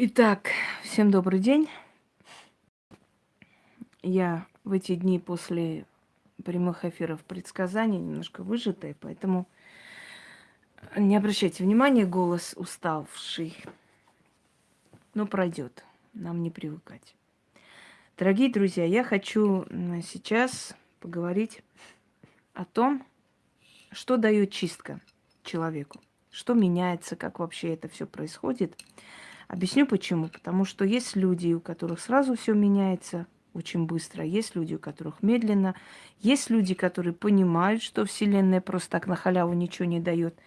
Итак, всем добрый день. Я в эти дни после прямых эфиров предсказаний немножко выжатая, поэтому не обращайте внимания, голос уставший. Но пройдет, нам не привыкать. Дорогие друзья, я хочу сейчас поговорить о том, что дает чистка человеку, что меняется, как вообще это все происходит – Объясню почему. Потому что есть люди, у которых сразу все меняется очень быстро, есть люди, у которых медленно, есть люди, которые понимают, что Вселенная просто так на халяву ничего не дает.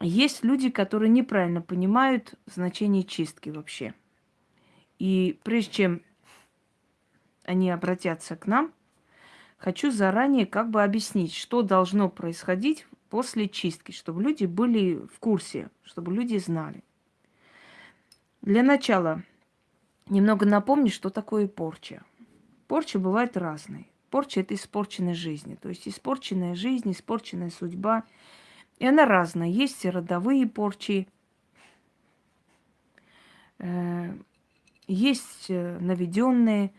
Есть люди, которые неправильно понимают значение чистки вообще. И прежде чем они обратятся к нам, хочу заранее как бы объяснить, что должно происходить после чистки, чтобы люди были в курсе, чтобы люди знали. Для начала немного напомню, что такое порча. Порча бывает разной. Порча – это испорченная жизнь. То есть испорченная жизнь, испорченная судьба. И она разная. Есть родовые порчи, э, есть э, наведенные,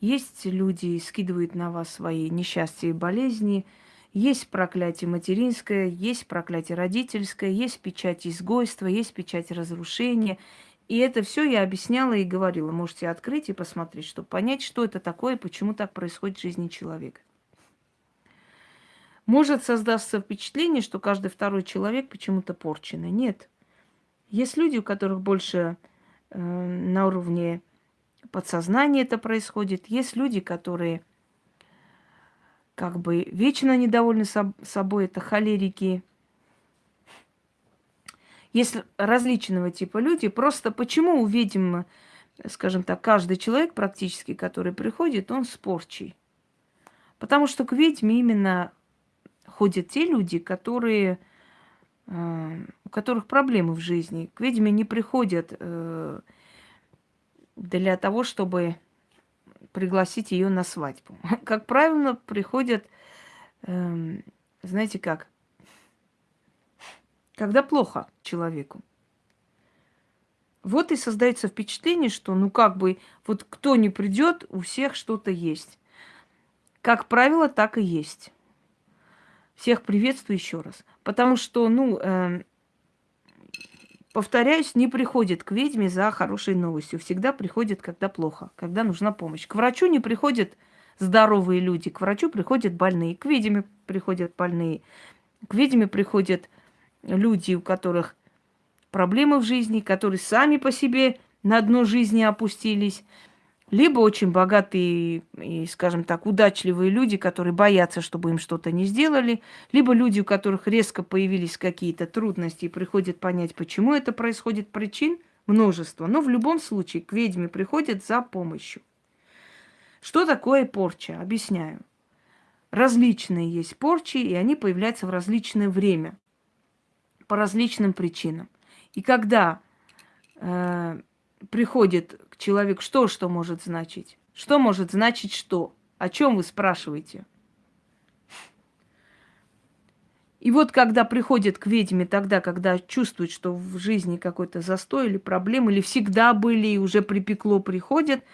есть люди скидывают на вас свои несчастья и болезни, есть проклятие материнское, есть проклятие родительское, есть печать изгойства, есть печать разрушения – и это все я объясняла и говорила. Можете открыть и посмотреть, чтобы понять, что это такое почему так происходит в жизни человека. Может создаться впечатление, что каждый второй человек почему-то порченный. Нет. Есть люди, у которых больше э, на уровне подсознания это происходит. Есть люди, которые как бы вечно недовольны собой, это холерики, есть различного типа люди. Просто почему увидим, скажем так, каждый человек практически, который приходит, он спорчий? Потому что к ведьме именно ходят те люди, которые, э, у которых проблемы в жизни. К ведьме не приходят э, для того, чтобы пригласить ее на свадьбу. Как правило, приходят, э, знаете как, когда плохо человеку. Вот и создается впечатление, что ну как бы вот кто не придет, у всех что-то есть. Как правило, так и есть. Всех приветствую еще раз. Потому что, ну, э, повторяюсь, не приходит к ведьме за хорошей новостью. Всегда приходит, когда плохо, когда нужна помощь. К врачу не приходят здоровые люди, к врачу приходят больные, к ведьме приходят больные, к ведьме приходят люди, у которых проблемы в жизни, которые сами по себе на дно жизни опустились, либо очень богатые и, скажем так, удачливые люди, которые боятся, чтобы им что-то не сделали, либо люди, у которых резко появились какие-то трудности и приходят понять, почему это происходит, причин множество. Но в любом случае к ведьме приходят за помощью. Что такое порча? Объясняю. Различные есть порчи, и они появляются в различное время по различным причинам. И когда э, приходит к человеку, что что может значить? Что может значить что? О чем вы спрашиваете? И вот когда приходит к ведьме тогда, когда чувствует, что в жизни какой-то застой или проблемы, или всегда были и уже припекло, приходят,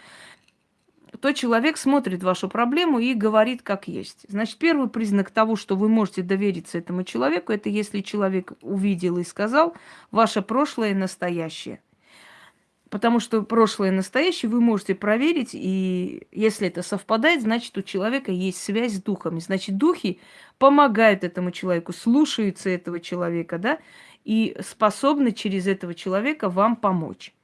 то человек смотрит вашу проблему и говорит как есть. Значит, первый признак того, что вы можете довериться этому человеку, это если человек увидел и сказал ваше прошлое и настоящее. Потому что прошлое и настоящее вы можете проверить, и если это совпадает, значит, у человека есть связь с духами. Значит, духи помогают этому человеку, слушаются этого человека, да, и способны через этого человека вам помочь.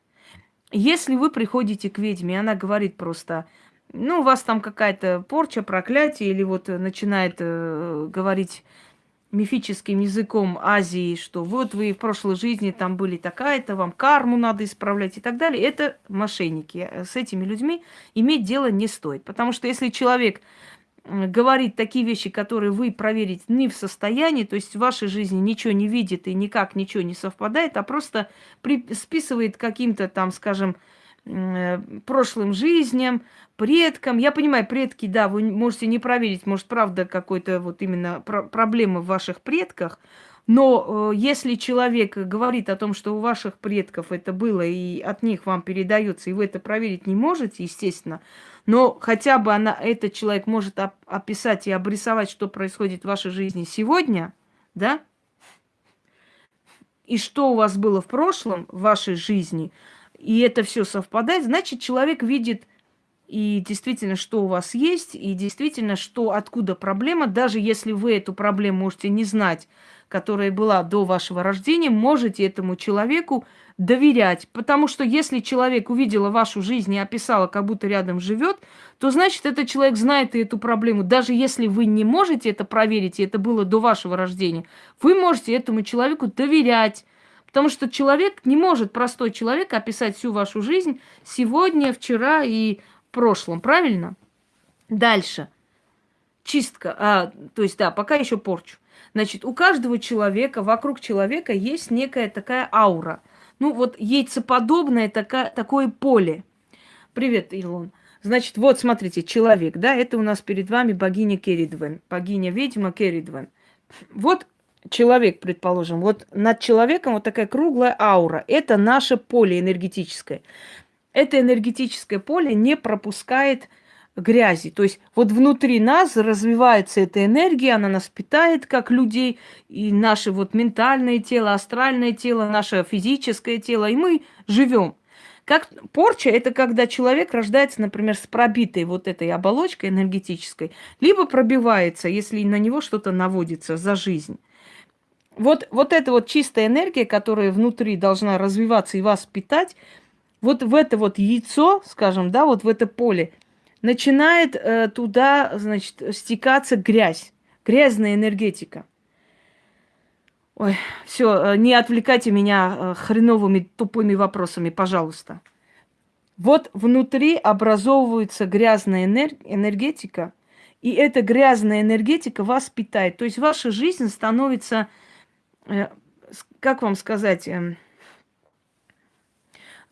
Если вы приходите к ведьме, и она говорит просто, ну, у вас там какая-то порча, проклятие, или вот начинает э, говорить мифическим языком Азии, что вот вы в прошлой жизни там были такая-то, вам карму надо исправлять и так далее, это мошенники. С этими людьми иметь дело не стоит. Потому что если человек говорит такие вещи, которые вы проверить не в состоянии, то есть в вашей жизни ничего не видит и никак ничего не совпадает, а просто при, списывает каким-то там, скажем, э, прошлым жизням, предкам. Я понимаю, предки, да, вы можете не проверить, может, правда, какой-то вот именно про проблемы в ваших предках, Но э, если человек говорит о том, что у ваших предков это было и от них вам передается, и вы это проверить не можете, естественно, но хотя бы она, этот человек может оп- описать и обрисовать, что происходит в вашей жизни сегодня, да, и что у вас было в прошлом, в вашей жизни, и это все совпадает, значит, человек видит и действительно, что у вас есть, и действительно, что откуда проблема, даже если вы эту проблему можете не знать, которая была до вашего рождения, можете этому человеку доверять. Потому что если человек увидела вашу жизнь и описала, как будто рядом живет, то значит, этот человек знает и эту проблему. Даже если вы не можете это проверить, и это было до вашего рождения, вы можете этому человеку доверять. Потому что человек не может, простой человек, описать всю вашу жизнь сегодня, вчера и прошлом, правильно? Дальше. Чистка, а, то есть, да, пока еще порчу. Значит, у каждого человека, вокруг человека есть некая такая аура. Ну, вот яйцеподобное такая, такое поле. Привет, Илон. Значит, вот, смотрите, человек, да, это у нас перед вами богиня Керидвен, богиня-ведьма Керидвен. Вот человек, предположим, вот над человеком вот такая круглая аура. Это наше поле энергетическое это энергетическое поле не пропускает грязи. То есть вот внутри нас развивается эта энергия, она нас питает как людей, и наше вот ментальное тело, астральное тело, наше физическое тело, и мы живем. Как порча – это когда человек рождается, например, с пробитой вот этой оболочкой энергетической, либо пробивается, если на него что-то наводится за жизнь. Вот, вот эта вот чистая энергия, которая внутри должна развиваться и вас питать – вот в это вот яйцо, скажем, да, вот в это поле, начинает э, туда, значит, стекаться грязь, грязная энергетика. Ой, все, э, не отвлекайте меня э, хреновыми тупыми вопросами, пожалуйста. Вот внутри образовывается грязная энер- энергетика, и эта грязная энергетика вас питает. То есть ваша жизнь становится, как вам сказать, э,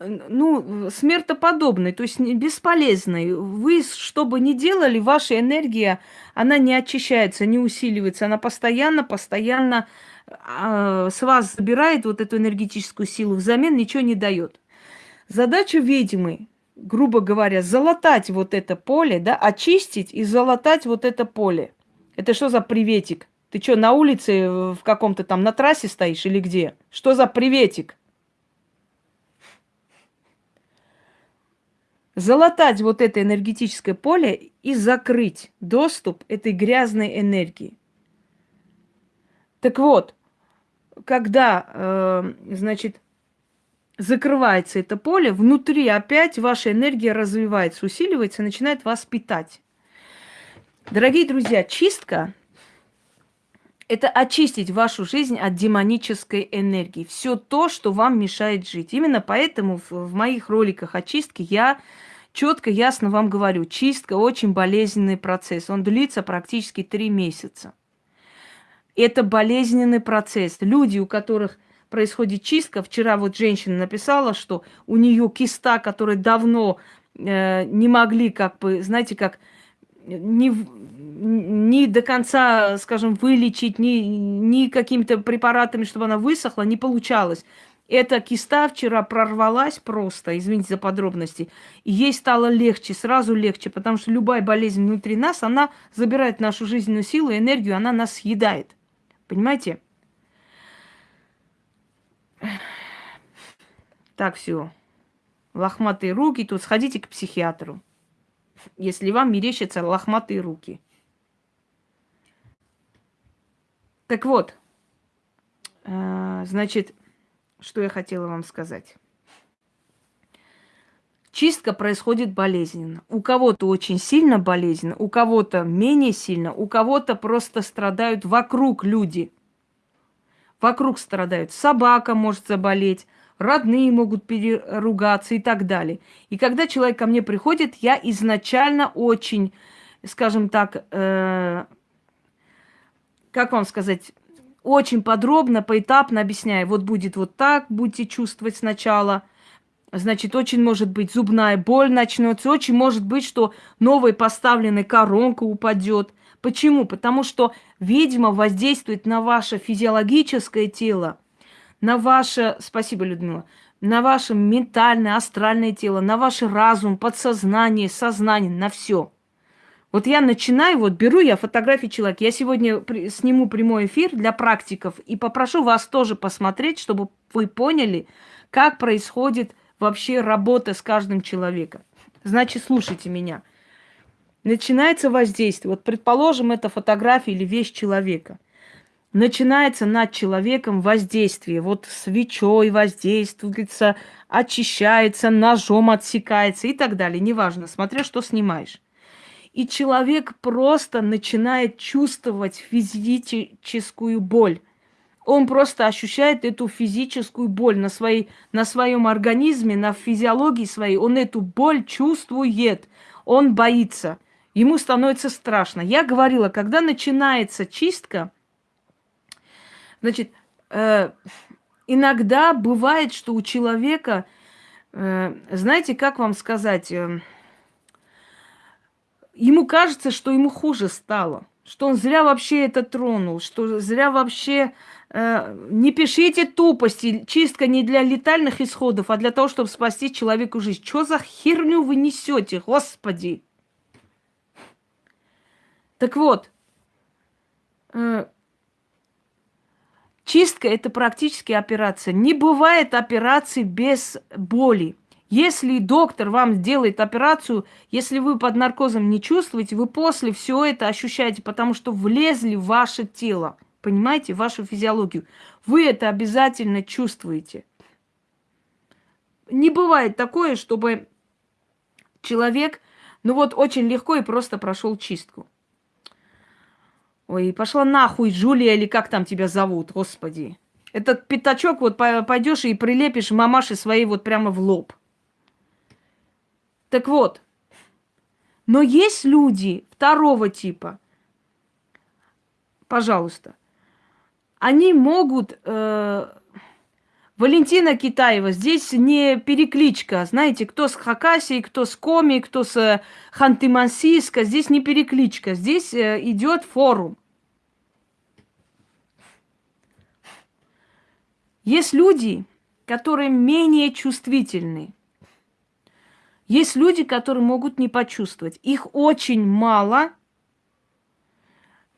ну, смертоподобной, то есть бесполезной. Вы, что бы ни делали, ваша энергия, она не очищается, не усиливается, она постоянно, постоянно э, с вас забирает вот эту энергетическую силу, взамен ничего не дает. Задача ведьмы, грубо говоря, залатать вот это поле, да, очистить и залатать вот это поле. Это что за приветик? Ты что, на улице э, в каком-то там на трассе стоишь или где? Что за приветик? залатать вот это энергетическое поле и закрыть доступ этой грязной энергии. Так вот, когда, э, значит, закрывается это поле, внутри опять ваша энергия развивается, усиливается, начинает вас питать. Дорогие друзья, чистка – это очистить вашу жизнь от демонической энергии. Все то, что вам мешает жить. Именно поэтому в, моих роликах очистки я четко, ясно вам говорю, чистка очень болезненный процесс. Он длится практически три месяца. Это болезненный процесс. Люди, у которых происходит чистка, вчера вот женщина написала, что у нее киста, которые давно э, не могли, как бы, знаете, как не, не до конца, скажем, вылечить, ни, ни какими-то препаратами, чтобы она высохла, не получалось. Эта киста вчера прорвалась просто, извините за подробности, и ей стало легче, сразу легче, потому что любая болезнь внутри нас, она забирает нашу жизненную силу, энергию, она нас съедает. Понимаете? Так, все. Лохматые руки, тут сходите к психиатру, если вам мерещатся лохматые руки. Так вот, э, значит, что я хотела вам сказать. Чистка происходит болезненно. У кого-то очень сильно болезненно, у кого-то менее сильно, у кого-то просто страдают вокруг люди. Вокруг страдают. Собака может заболеть, родные могут переругаться и так далее. И когда человек ко мне приходит, я изначально очень, скажем так, э, как вам сказать, очень подробно, поэтапно объясняю. Вот будет вот так, будете чувствовать сначала. Значит, очень может быть зубная боль начнется. Очень может быть, что новая поставленная коронка упадет. Почему? Потому что ведьма воздействует на ваше физиологическое тело, на ваше, спасибо, Людмила, на ваше ментальное, астральное тело, на ваш разум, подсознание, сознание, на все. Вот я начинаю, вот беру я фотографии человека. Я сегодня сниму прямой эфир для практиков и попрошу вас тоже посмотреть, чтобы вы поняли, как происходит вообще работа с каждым человеком. Значит, слушайте меня. Начинается воздействие. Вот, предположим, это фотография или вещь человека. Начинается над человеком воздействие. Вот свечой воздействуется, очищается, ножом отсекается и так далее. Неважно, смотря что снимаешь. И человек просто начинает чувствовать физическую боль. Он просто ощущает эту физическую боль на, своей, на своем организме, на физиологии своей. Он эту боль чувствует. Он боится. Ему становится страшно. Я говорила, когда начинается чистка, значит, э, иногда бывает, что у человека, э, знаете, как вам сказать, э, ему кажется, что ему хуже стало, что он зря вообще это тронул, что зря вообще... Э, не пишите тупости, чистка не для летальных исходов, а для того, чтобы спасти человеку жизнь. Что за херню вы несете, господи? Так вот, э, чистка это практически операция. Не бывает операции без боли. Если доктор вам делает операцию, если вы под наркозом не чувствуете, вы после все это ощущаете, потому что влезли в ваше тело, понимаете, в вашу физиологию. Вы это обязательно чувствуете. Не бывает такое, чтобы человек, ну вот очень легко и просто прошел чистку. Ой, пошла нахуй, Джулия, или как там тебя зовут, господи. Этот пятачок вот пойдешь и прилепишь мамаши своей вот прямо в лоб. Так вот, но есть люди второго типа, пожалуйста, они могут... Э, Валентина Китаева, здесь не перекличка. Знаете, кто с Хакасии, кто с Коми, кто с э, Ханты-Мансийска. Здесь не перекличка. Здесь э, идет форум. Есть люди, которые менее чувствительны. Есть люди, которые могут не почувствовать. Их очень мало,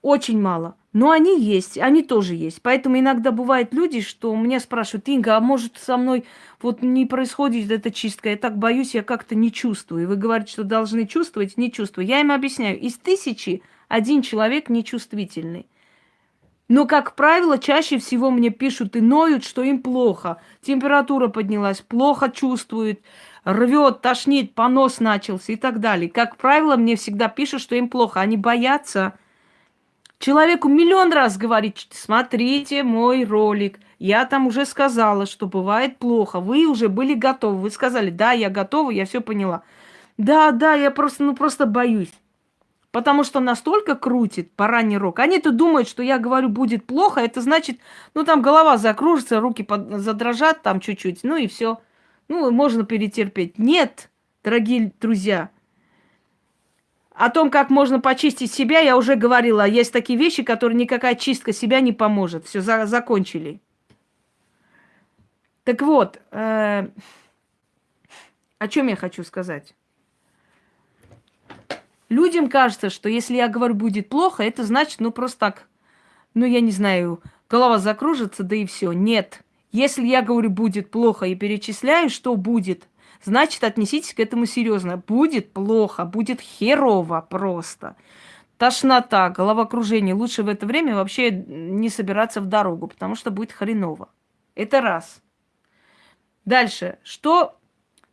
очень мало. Но они есть, они тоже есть. Поэтому иногда бывают люди, что меня спрашивают, Инга, а может со мной вот не происходит эта чистка, я так боюсь, я как-то не чувствую. И вы говорите, что должны чувствовать, не чувствую. Я им объясняю, из тысячи один человек нечувствительный. Но, как правило, чаще всего мне пишут и ноют, что им плохо. Температура поднялась, плохо чувствуют, рвет, тошнит, понос начался и так далее. Как правило, мне всегда пишут, что им плохо. Они боятся. Человеку миллион раз говорить, смотрите мой ролик. Я там уже сказала, что бывает плохо. Вы уже были готовы. Вы сказали, да, я готова, я все поняла. Да, да, я просто, ну просто боюсь. Потому что настолько крутит бараний рог. Они-то думают, что я говорю, будет плохо. Это значит, ну там голова закружится, руки под... задрожат там чуть-чуть. Ну и все. Ну, можно перетерпеть. Нет, дорогие друзья. О том, как можно почистить себя, я уже говорила. Есть такие вещи, которые никакая чистка себя не поможет. Все, за закончили. Так вот, э о чем я хочу сказать? Людям кажется, что если я говорю будет плохо, это значит, ну просто так, ну я не знаю, голова закружится, да и все. Нет. Если я говорю, будет плохо и перечисляю, что будет, значит, отнеситесь к этому серьезно. Будет плохо, будет херово просто. Тошнота, головокружение. Лучше в это время вообще не собираться в дорогу, потому что будет хреново. Это раз. Дальше. Что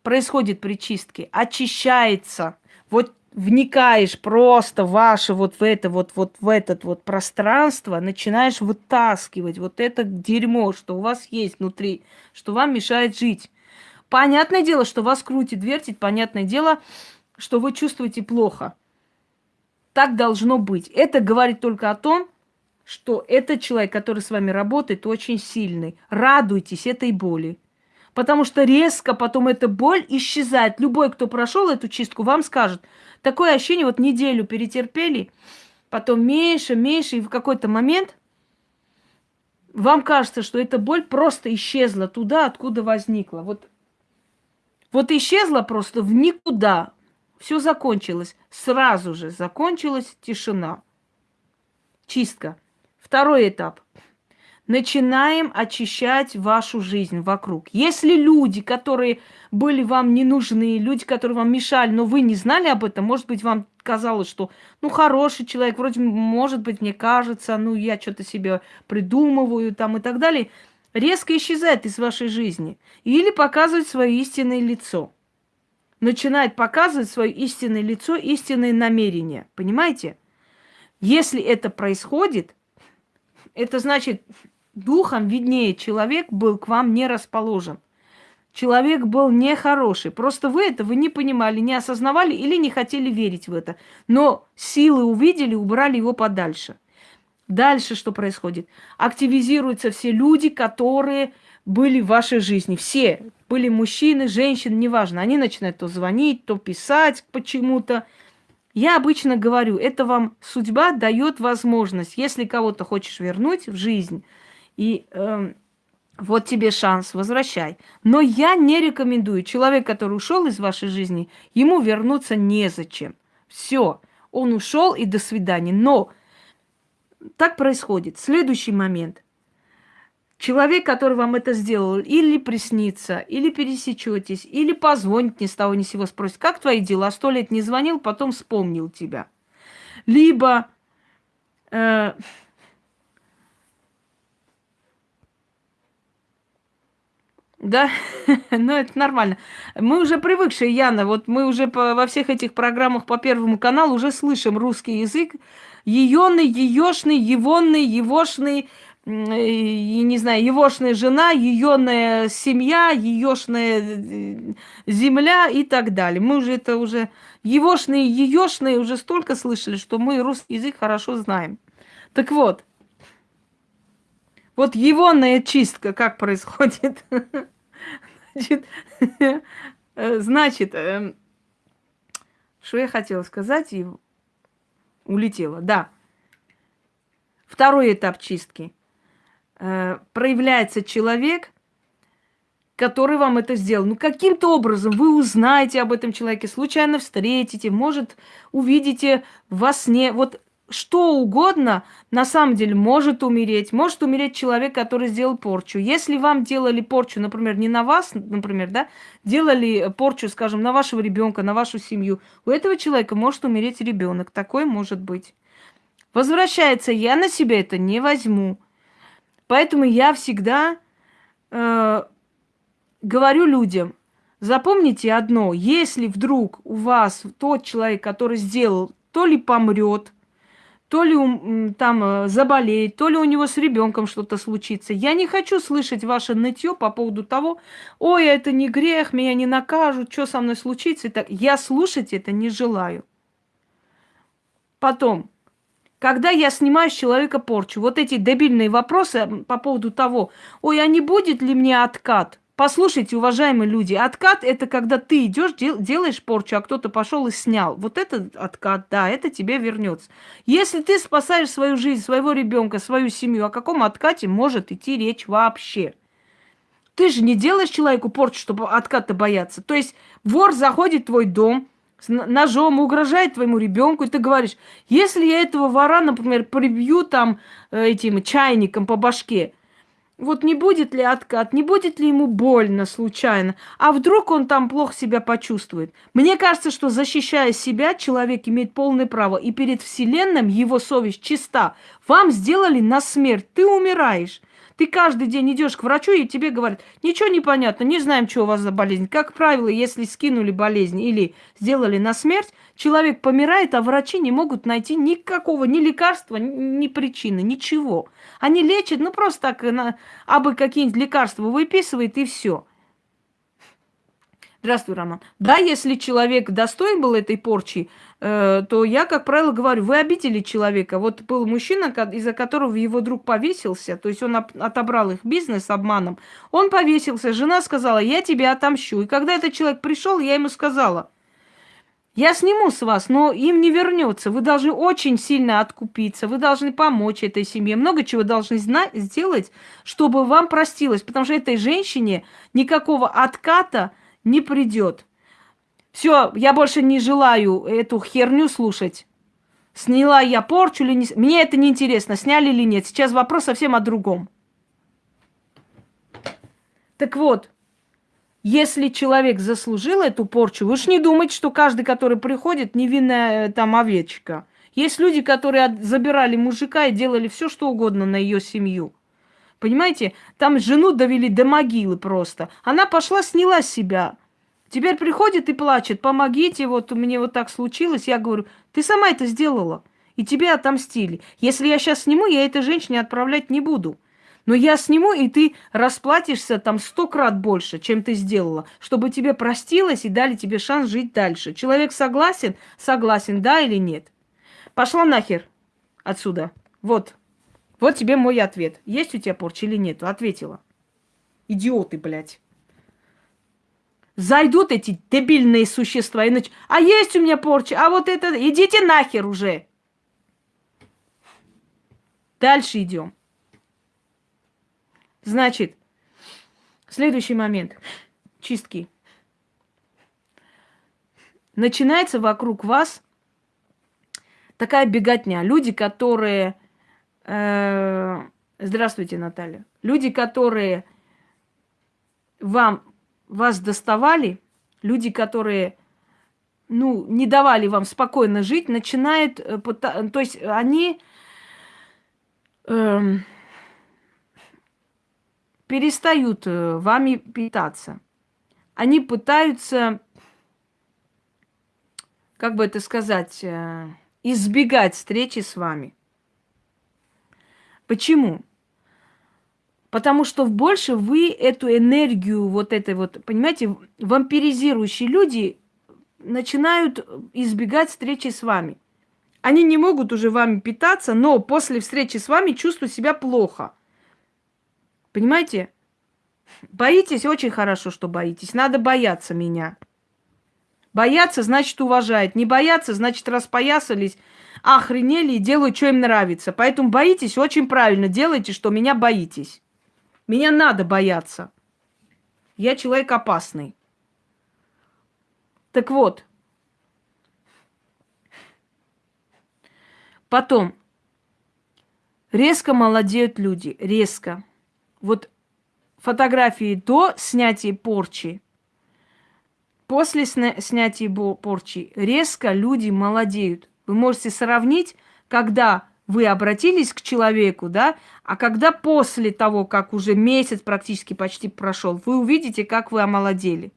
происходит при чистке? Очищается. Вот вникаешь просто ваше вот в это вот, вот в этот вот пространство, начинаешь вытаскивать вот это дерьмо, что у вас есть внутри, что вам мешает жить. Понятное дело, что вас крутит, вертит, понятное дело, что вы чувствуете плохо. Так должно быть. Это говорит только о том, что этот человек, который с вами работает, очень сильный. Радуйтесь этой боли. Потому что резко потом эта боль исчезает. Любой, кто прошел эту чистку, вам скажет – Такое ощущение, вот неделю перетерпели, потом меньше, меньше, и в какой-то момент вам кажется, что эта боль просто исчезла туда, откуда возникла. Вот, вот исчезла просто в никуда. Все закончилось. Сразу же закончилась тишина. Чистка. Второй этап. Начинаем очищать вашу жизнь вокруг. Если люди, которые были вам не нужны, люди, которые вам мешали, но вы не знали об этом, может быть, вам казалось, что, ну, хороший человек, вроде, может быть, мне кажется, ну, я что-то себе придумываю там и так далее, резко исчезает из вашей жизни. Или показывает свое истинное лицо. Начинает показывать свое истинное лицо, истинные намерения. Понимаете? Если это происходит, это значит, духом виднее человек был к вам не расположен. Человек был нехороший. Просто вы этого не понимали, не осознавали или не хотели верить в это. Но силы увидели, убрали его подальше. Дальше что происходит? Активизируются все люди, которые были в вашей жизни. Все. Были мужчины, женщины, неважно. Они начинают то звонить, то писать почему-то. Я обычно говорю, это вам судьба дает возможность, если кого-то хочешь вернуть в жизнь, и э, вот тебе шанс, возвращай. Но я не рекомендую. Человек, который ушел из вашей жизни, ему вернуться незачем. Все, он ушел и до свидания. Но так происходит. Следующий момент. Человек, который вам это сделал, или приснится, или пересечетесь, или позвонит ни с того ни с сего, спросит, как твои дела? Сто лет не звонил, потом вспомнил тебя. Либо э, Да, ну это нормально. Мы уже привыкшие, Яна, вот мы уже по, во всех этих программах по Первому каналу уже слышим русский язык. Еёный, еёшный, евонный, евошный, и, не знаю, егошная жена, еёная семья, еёшная э, земля и так далее. Мы уже это уже... Егошные, еёшные уже столько слышали, что мы русский язык хорошо знаем. Так вот, вот егонная чистка как происходит? Значит, э, эм, что я хотела сказать улетела. Да. Второй этап чистки. Э, проявляется человек, который вам это сделал. Ну, каким-то образом вы узнаете об этом человеке, случайно встретите, может, увидите во сне. Вот что угодно на самом деле может умереть. Может умереть человек, который сделал порчу. Если вам делали порчу, например, не на вас, например, да, делали порчу, скажем, на вашего ребенка, на вашу семью, у этого человека может умереть ребенок. Такое может быть. Возвращается, я на себя это не возьму. Поэтому я всегда э, говорю людям, запомните одно, если вдруг у вас тот человек, который сделал, то ли помрет, то ли там э, заболеет, то ли у него с ребенком что-то случится. Я не хочу слышать ваше нытье по поводу того, ой, это не грех, меня не накажут, что со мной случится. Так. Я слушать это не желаю. Потом, когда я снимаю с человека порчу, вот эти дебильные вопросы по поводу того, ой, а не будет ли мне откат? Послушайте, уважаемые люди, откат это когда ты идешь, дел, делаешь порчу, а кто-то пошел и снял. Вот это откат, да, это тебе вернется. Если ты спасаешь свою жизнь, своего ребенка, свою семью, о каком откате может идти речь вообще? Ты же не делаешь человеку порчу, чтобы отката бояться. То есть вор заходит в твой дом, с ножом угрожает твоему ребенку, и ты говоришь, если я этого вора, например, прибью там э, этим чайником по башке, вот не будет ли откат, не будет ли ему больно случайно, а вдруг он там плохо себя почувствует. Мне кажется, что защищая себя, человек имеет полное право, и перед Вселенным его совесть чиста. Вам сделали на смерть, ты умираешь. Ты каждый день идешь к врачу, и тебе говорят, ничего не понятно, не знаем, что у вас за болезнь. Как правило, если скинули болезнь или сделали на смерть, человек помирает, а врачи не могут найти никакого ни лекарства, ни причины, ничего. Они лечат, ну просто так, на, абы какие-нибудь лекарства выписывает, и все. Здравствуй, Роман. Да, если человек достоин был этой порчи, э, то я, как правило, говорю, вы обидели человека. Вот был мужчина, из-за которого его друг повесился, то есть он отобрал их бизнес обманом. Он повесился, жена сказала, я тебе отомщу. И когда этот человек пришел, я ему сказала, Я сниму с вас, но им не вернется. Вы должны очень сильно откупиться, вы должны помочь этой семье. Много чего должны знать, сделать, чтобы вам простилось. Потому что этой женщине никакого отката не придет. Все, я больше не желаю эту херню слушать. Сняла я порчу или не... Мне это не интересно, сняли или нет. Сейчас вопрос совсем о другом. Так вот, если человек заслужил эту порчу, вы же не думайте, что каждый, который приходит, невинная э, там овечка. Есть люди, которые забирали мужика и делали все, что угодно на ее семью. Понимаете, там жену довели до могилы просто. Она пошла, сняла себя. Теперь приходит и плачет, помогите, вот меня вот так случилось. Я говорю, ты сама это сделала, и тебе отомстили. Если я сейчас сниму, я этой женщине отправлять не буду. Но я сниму, и ты расплатишься там сто крат больше, чем ты сделала, чтобы тебе простилось и дали тебе шанс жить дальше. Человек согласен? Согласен, да или нет? Пошла нахер отсюда. Вот. Вот тебе мой ответ. Есть у тебя порча или нет? Ответила. Идиоты, блядь. Зайдут эти дебильные существа и нач... А есть у меня порча, а вот это... Идите нахер уже. Дальше идем. Значит, следующий момент. Чистки. Начинается вокруг вас такая беготня. Люди, которые... Э, здравствуйте, Наталья. Люди, которые вам, вас доставали, люди, которые ну, не давали вам спокойно жить, начинают... Э, то есть они... Э, перестают э, вами питаться. Они пытаются, как бы это сказать, э, избегать встречи с вами. Почему? Потому что больше вы эту энергию, вот этой вот, понимаете, вампиризирующие люди начинают избегать встречи с вами. Они не могут уже вами питаться, но после встречи с вами чувствуют себя плохо – Понимаете? Боитесь очень хорошо, что боитесь. Надо бояться меня. Бояться значит уважать. Не бояться значит распоясались, охренели и делают, что им нравится. Поэтому боитесь очень правильно. Делайте, что меня боитесь. Меня надо бояться. Я человек опасный. Так вот. Потом. Резко молодеют люди. Резко вот фотографии до снятия порчи, после сня снятия порчи резко люди молодеют. Вы можете сравнить, когда вы обратились к человеку, да, а когда после того, как уже месяц практически почти прошел, вы увидите, как вы омолодели.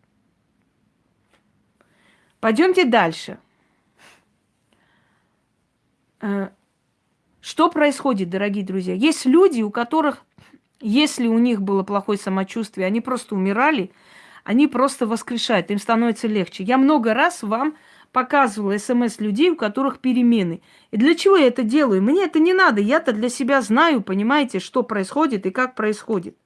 Пойдемте дальше. Э, что происходит, дорогие друзья? Есть люди, у которых если у них было плохое самочувствие, они просто умирали, они просто воскрешают, им становится легче. Я много раз вам показывала смс людей, у которых перемены. И для чего я это делаю? Мне это не надо. Я-то для себя знаю, понимаете, что происходит и как происходит.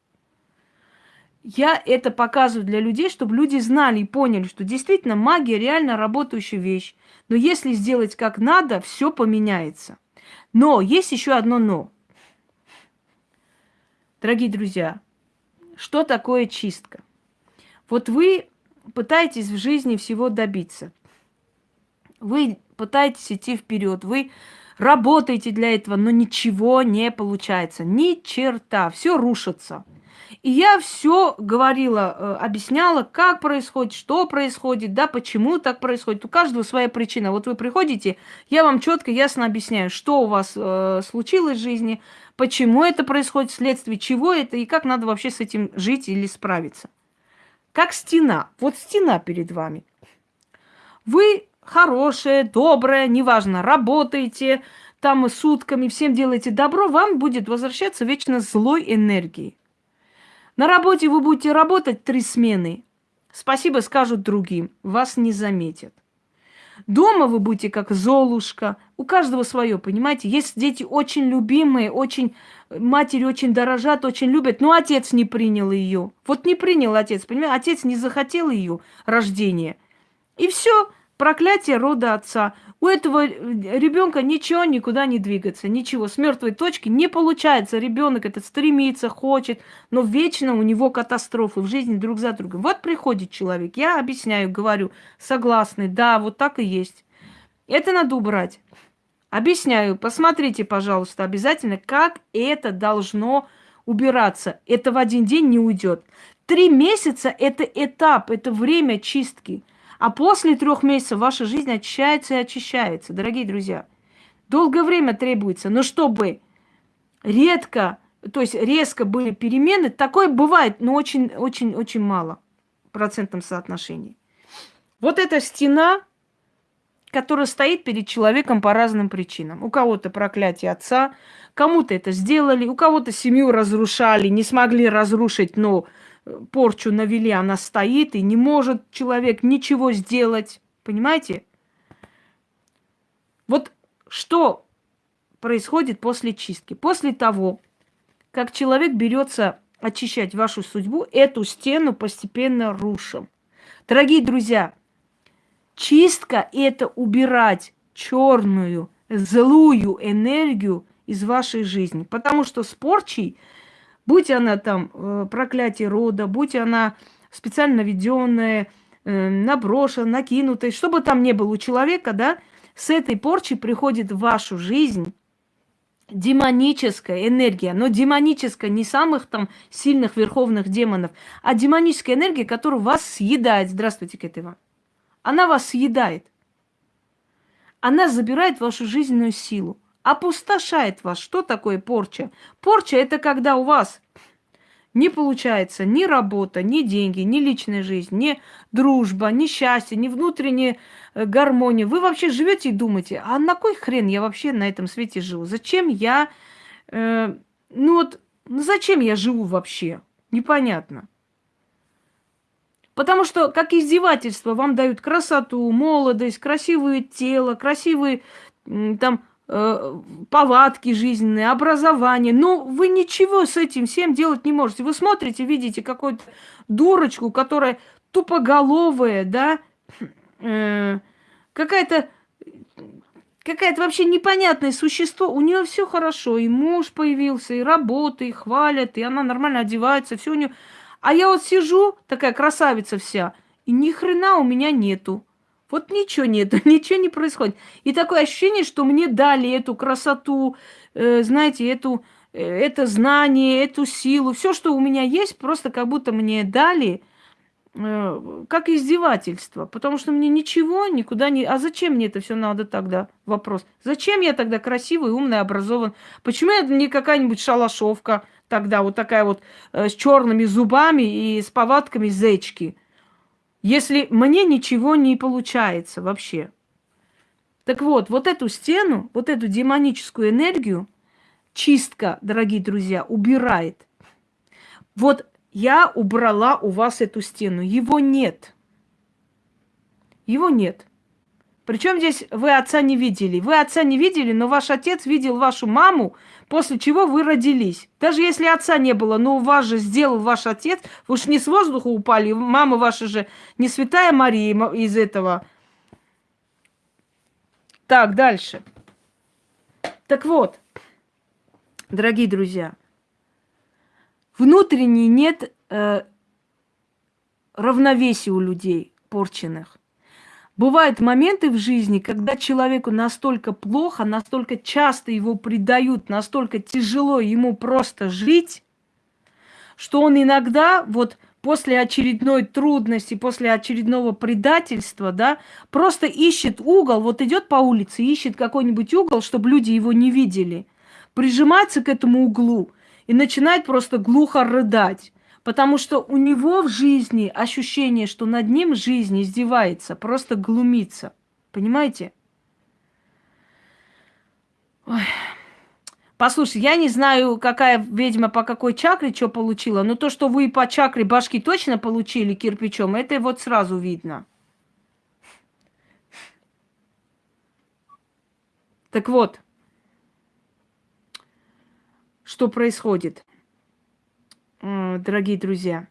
Я это показываю для людей, чтобы люди знали и поняли, что действительно магия реально работающая вещь. Но если сделать как надо, все поменяется. Но есть еще одно но. Дорогие друзья, что такое чистка? Вот вы пытаетесь в жизни всего добиться. Вы пытаетесь идти вперед, вы работаете для этого, но ничего не получается. Ни черта, все рушится. И я все говорила, э, объясняла, как происходит, что происходит, да, почему так происходит. У каждого своя причина. Вот вы приходите, я вам четко, ясно объясняю, что у вас э, случилось в жизни, почему это происходит, вследствие чего это и как надо вообще с этим жить или справиться. Как стена. Вот стена перед вами. Вы хорошая, добрая, неважно, работаете там сутками, всем делаете добро, вам будет возвращаться вечно злой энергией. На работе вы будете работать три смены. Спасибо скажут другим, вас не заметят. Дома вы будете как Золушка. У каждого свое, понимаете? Есть дети очень любимые, очень матери очень дорожат, очень любят, но отец не принял ее. Вот не принял отец, понимаете? Отец не захотел ее рождения. И все, проклятие рода отца. У этого ребенка ничего никуда не двигаться, ничего. С мертвой точки не получается. Ребенок этот стремится, хочет, но вечно у него катастрофы в жизни друг за другом. Вот приходит человек, я объясняю, говорю, согласны, да, вот так и есть. Это надо убрать. Объясняю, посмотрите, пожалуйста, обязательно, как это должно убираться. Это в один день не уйдет. Три месяца – это этап, это время чистки. А после трех месяцев ваша жизнь очищается и очищается, дорогие друзья. Долгое время требуется, но чтобы редко, то есть резко были перемены, такое бывает, но очень-очень-очень мало в процентном соотношении. Вот эта стена, которая стоит перед человеком по разным причинам. У кого-то проклятие отца, кому-то это сделали, у кого-то семью разрушали, не смогли разрушить, но порчу навели, она стоит, и не может человек ничего сделать. Понимаете? Вот что происходит после чистки? После того, как человек берется очищать вашу судьбу, эту стену постепенно рушим. Дорогие друзья, чистка – это убирать черную, злую энергию из вашей жизни. Потому что с порчей – Будь она там э, проклятие рода, будь она специально наведенная, э, наброшена, накинутая, что бы там ни было у человека, да, с этой порчи приходит в вашу жизнь демоническая энергия, но демоническая не самых там сильных верховных демонов, а демоническая энергия, которая вас съедает. Здравствуйте, Кэт Она вас съедает. Она забирает вашу жизненную силу опустошает вас. Что такое порча? Порча – это когда у вас не получается ни работа, ни деньги, ни личная жизнь, ни дружба, ни счастье, ни внутренняя э, гармония. Вы вообще живете и думаете, а на кой хрен я вообще на этом свете живу? Зачем я, э, ну вот, ну зачем я живу вообще? Непонятно. Потому что, как издевательство, вам дают красоту, молодость, красивое тело, красивые там повадки жизненные, образование. Но вы ничего с этим всем делать не можете. Вы смотрите, видите какую-то дурочку, которая тупоголовая, да, э, какая-то какая-то вообще непонятное существо. У нее все хорошо, и муж появился, и работа, и хвалят, и она нормально одевается, все у нее. А я вот сижу, такая красавица вся, и ни хрена у меня нету. Вот ничего нет, ничего не происходит. И такое ощущение, что мне дали эту красоту, э, знаете, эту, э, это знание, эту силу. Все, что у меня есть, просто как будто мне дали э, как издевательство. Потому что мне ничего никуда не... А зачем мне это все надо тогда? Вопрос. Зачем я тогда красивый, умный, образован? Почему я не какая-нибудь шалашовка тогда, вот такая вот э, с черными зубами и с повадками зечки? Если мне ничего не получается вообще. Так вот, вот эту стену, вот эту демоническую энергию чистка, дорогие друзья, убирает. Вот я убрала у вас эту стену. Его нет. Его нет. Причем здесь вы отца не видели. Вы отца не видели, но ваш отец видел вашу маму, после чего вы родились. Даже если отца не было, но у вас же сделал ваш отец, вы уж не с воздуха упали, мама ваша же не святая Мария из этого. Так, дальше. Так вот, дорогие друзья, внутренне нет э, равновесия у людей порченных. Бывают моменты в жизни, когда человеку настолько плохо, настолько часто его предают, настолько тяжело ему просто жить, что он иногда вот после очередной трудности, после очередного предательства, да, просто ищет угол, вот идет по улице, ищет какой-нибудь угол, чтобы люди его не видели, прижимается к этому углу и начинает просто глухо рыдать. Потому что у него в жизни ощущение, что над ним жизнь издевается, просто глумится. Понимаете? Ой. Послушай, я не знаю, какая ведьма по какой чакре что получила, но то, что вы по чакре башки точно получили кирпичом, это вот сразу видно. Так вот, что происходит? Дорогие друзья,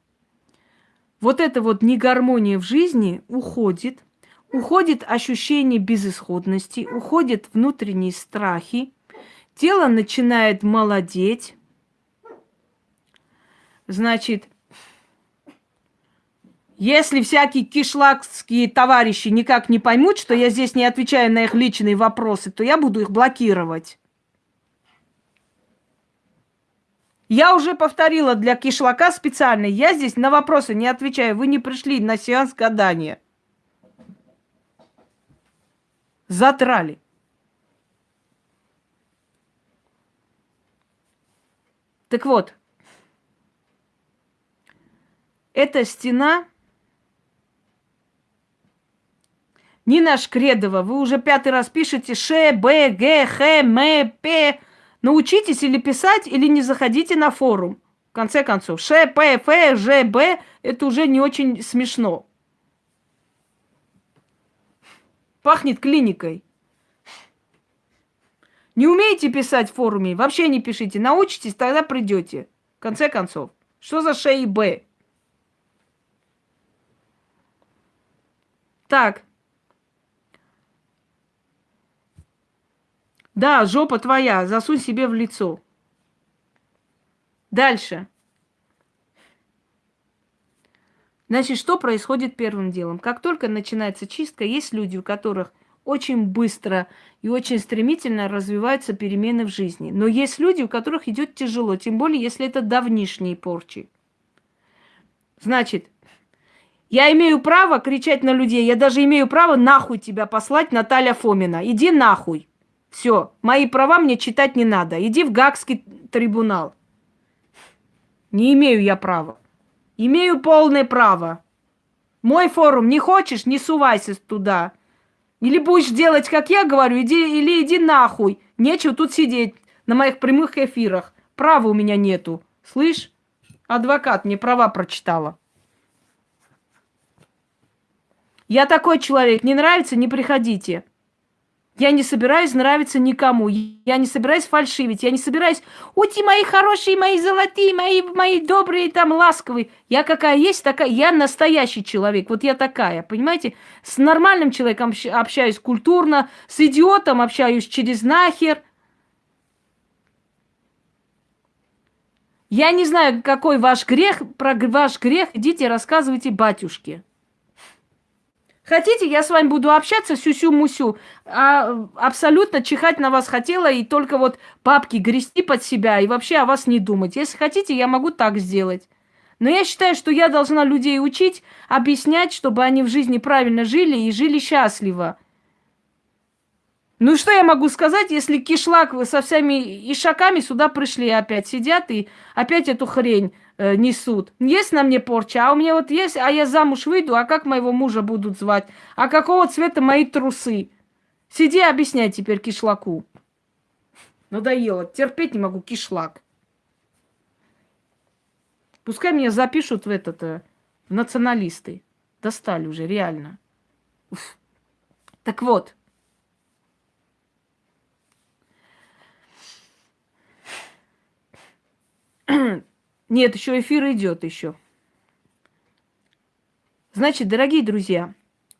вот эта вот негармония в жизни уходит, уходит ощущение безысходности, уходят внутренние страхи, тело начинает молодеть. Значит, если всякие кишлакские товарищи никак не поймут, что я здесь не отвечаю на их личные вопросы, то я буду их блокировать. Я уже повторила для кишлака специально. Я здесь на вопросы не отвечаю. Вы не пришли на сеанс гадания. Затрали. Так вот, эта стена Нина Шкредова, вы уже пятый раз пишете Ш, Б, Г, Х, М, П. Научитесь или писать, или не заходите на форум. В конце концов, Ш, П, Ф, Ж, Б – это уже не очень смешно. Пахнет клиникой. Не умеете писать в форуме, вообще не пишите. Научитесь, тогда придете. В конце концов. Что за Ш и Б? Так. Да, жопа твоя, засунь себе в лицо. Дальше. Значит, что происходит первым делом? Как только начинается чистка, есть люди, у которых очень быстро и очень стремительно развиваются перемены в жизни. Но есть люди, у которых идет тяжело, тем более, если это давнишние порчи. Значит, я имею право кричать на людей, я даже имею право нахуй тебя послать, Наталья Фомина. Иди нахуй. Все, мои права мне читать не надо. Иди в Гагский трибунал. Не имею я права. Имею полное право. Мой форум не хочешь, не сувайся туда. Или будешь делать, как я говорю, иди, или иди нахуй. Нечего тут сидеть на моих прямых эфирах. Права у меня нету. Слышь? Адвокат мне права прочитала. Я такой человек. Не нравится, не приходите. Я не собираюсь нравиться никому. Я не собираюсь фальшивить. Я не собираюсь, ути мои хорошие, мои золотые, мои, мои добрые, там, ласковые. Я какая есть, такая. Я настоящий человек. Вот я такая, понимаете? С нормальным человеком общаюсь культурно, с идиотом общаюсь через нахер. Я не знаю, какой ваш грех. Про ваш грех идите рассказывайте батюшке. Хотите, я с вами буду общаться сюсю-мусю, а абсолютно чихать на вас хотела и только вот папки грести под себя и вообще о вас не думать. Если хотите, я могу так сделать. Но я считаю, что я должна людей учить, объяснять, чтобы они в жизни правильно жили и жили счастливо. Ну что я могу сказать, если кишлак со всеми ишаками сюда пришли опять, сидят и опять эту хрень э, несут. Есть на мне порча, а у меня вот есть, а я замуж выйду, а как моего мужа будут звать? А какого цвета мои трусы? Сиди, объясняй теперь кишлаку. Надоело, терпеть не могу кишлак. Пускай меня запишут в этот, э, в националисты. Достали уже, реально. Уф. Так вот. Нет, еще эфир идет еще. Значит, дорогие друзья,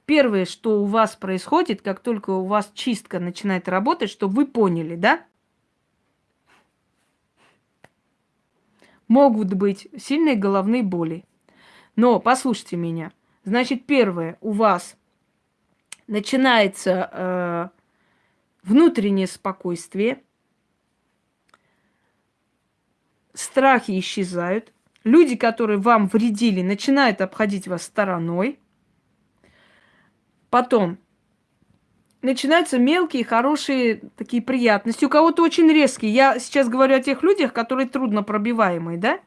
первое, что у вас происходит, как только у вас чистка начинает работать, чтобы вы поняли, да? Могут быть сильные головные боли. Но послушайте меня. Значит, первое, у вас начинается э, внутреннее спокойствие, страхи исчезают, люди, которые вам вредили, начинают обходить вас стороной. Потом начинаются мелкие, хорошие такие приятности. У кого-то очень резкие. Я сейчас говорю о тех людях, которые трудно пробиваемые, да?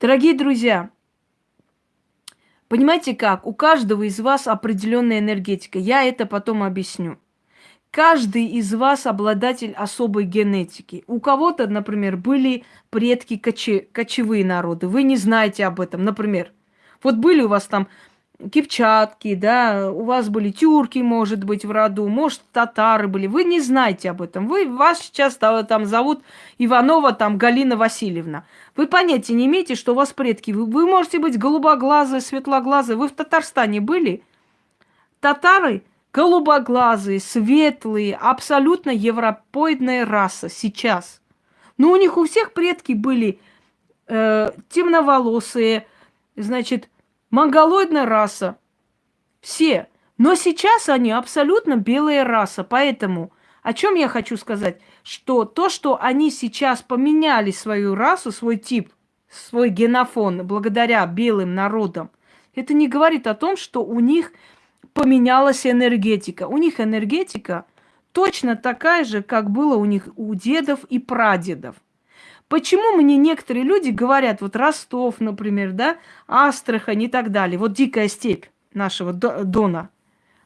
Дорогие друзья, понимаете как? У каждого из вас определенная энергетика. Я это потом объясню. Каждый из вас обладатель особой генетики. У кого-то, например, были предки коче, кочевые народы. Вы не знаете об этом, например. Вот были у вас там кипчатки, да, у вас были тюрки, может быть, в роду, может, татары были. Вы не знаете об этом. Вы, вас сейчас там зовут Иванова, там, Галина Васильевна. Вы понятия не имеете, что у вас предки. Вы, вы можете быть голубоглазые, светлоглазые. Вы в Татарстане были? татары голубоглазые, светлые, абсолютно европоидная раса сейчас. Но у них у всех предки были э, темноволосые, значит, монголоидная раса. Все. Но сейчас они абсолютно белая раса. Поэтому о чем я хочу сказать? Что то, что они сейчас поменяли свою расу, свой тип, свой генофон благодаря белым народам, это не говорит о том, что у них поменялась энергетика. У них энергетика точно такая же, как было у них у дедов и прадедов. Почему мне некоторые люди говорят, вот Ростов, например, да, Астрахань и так далее, вот дикая степь нашего Дона,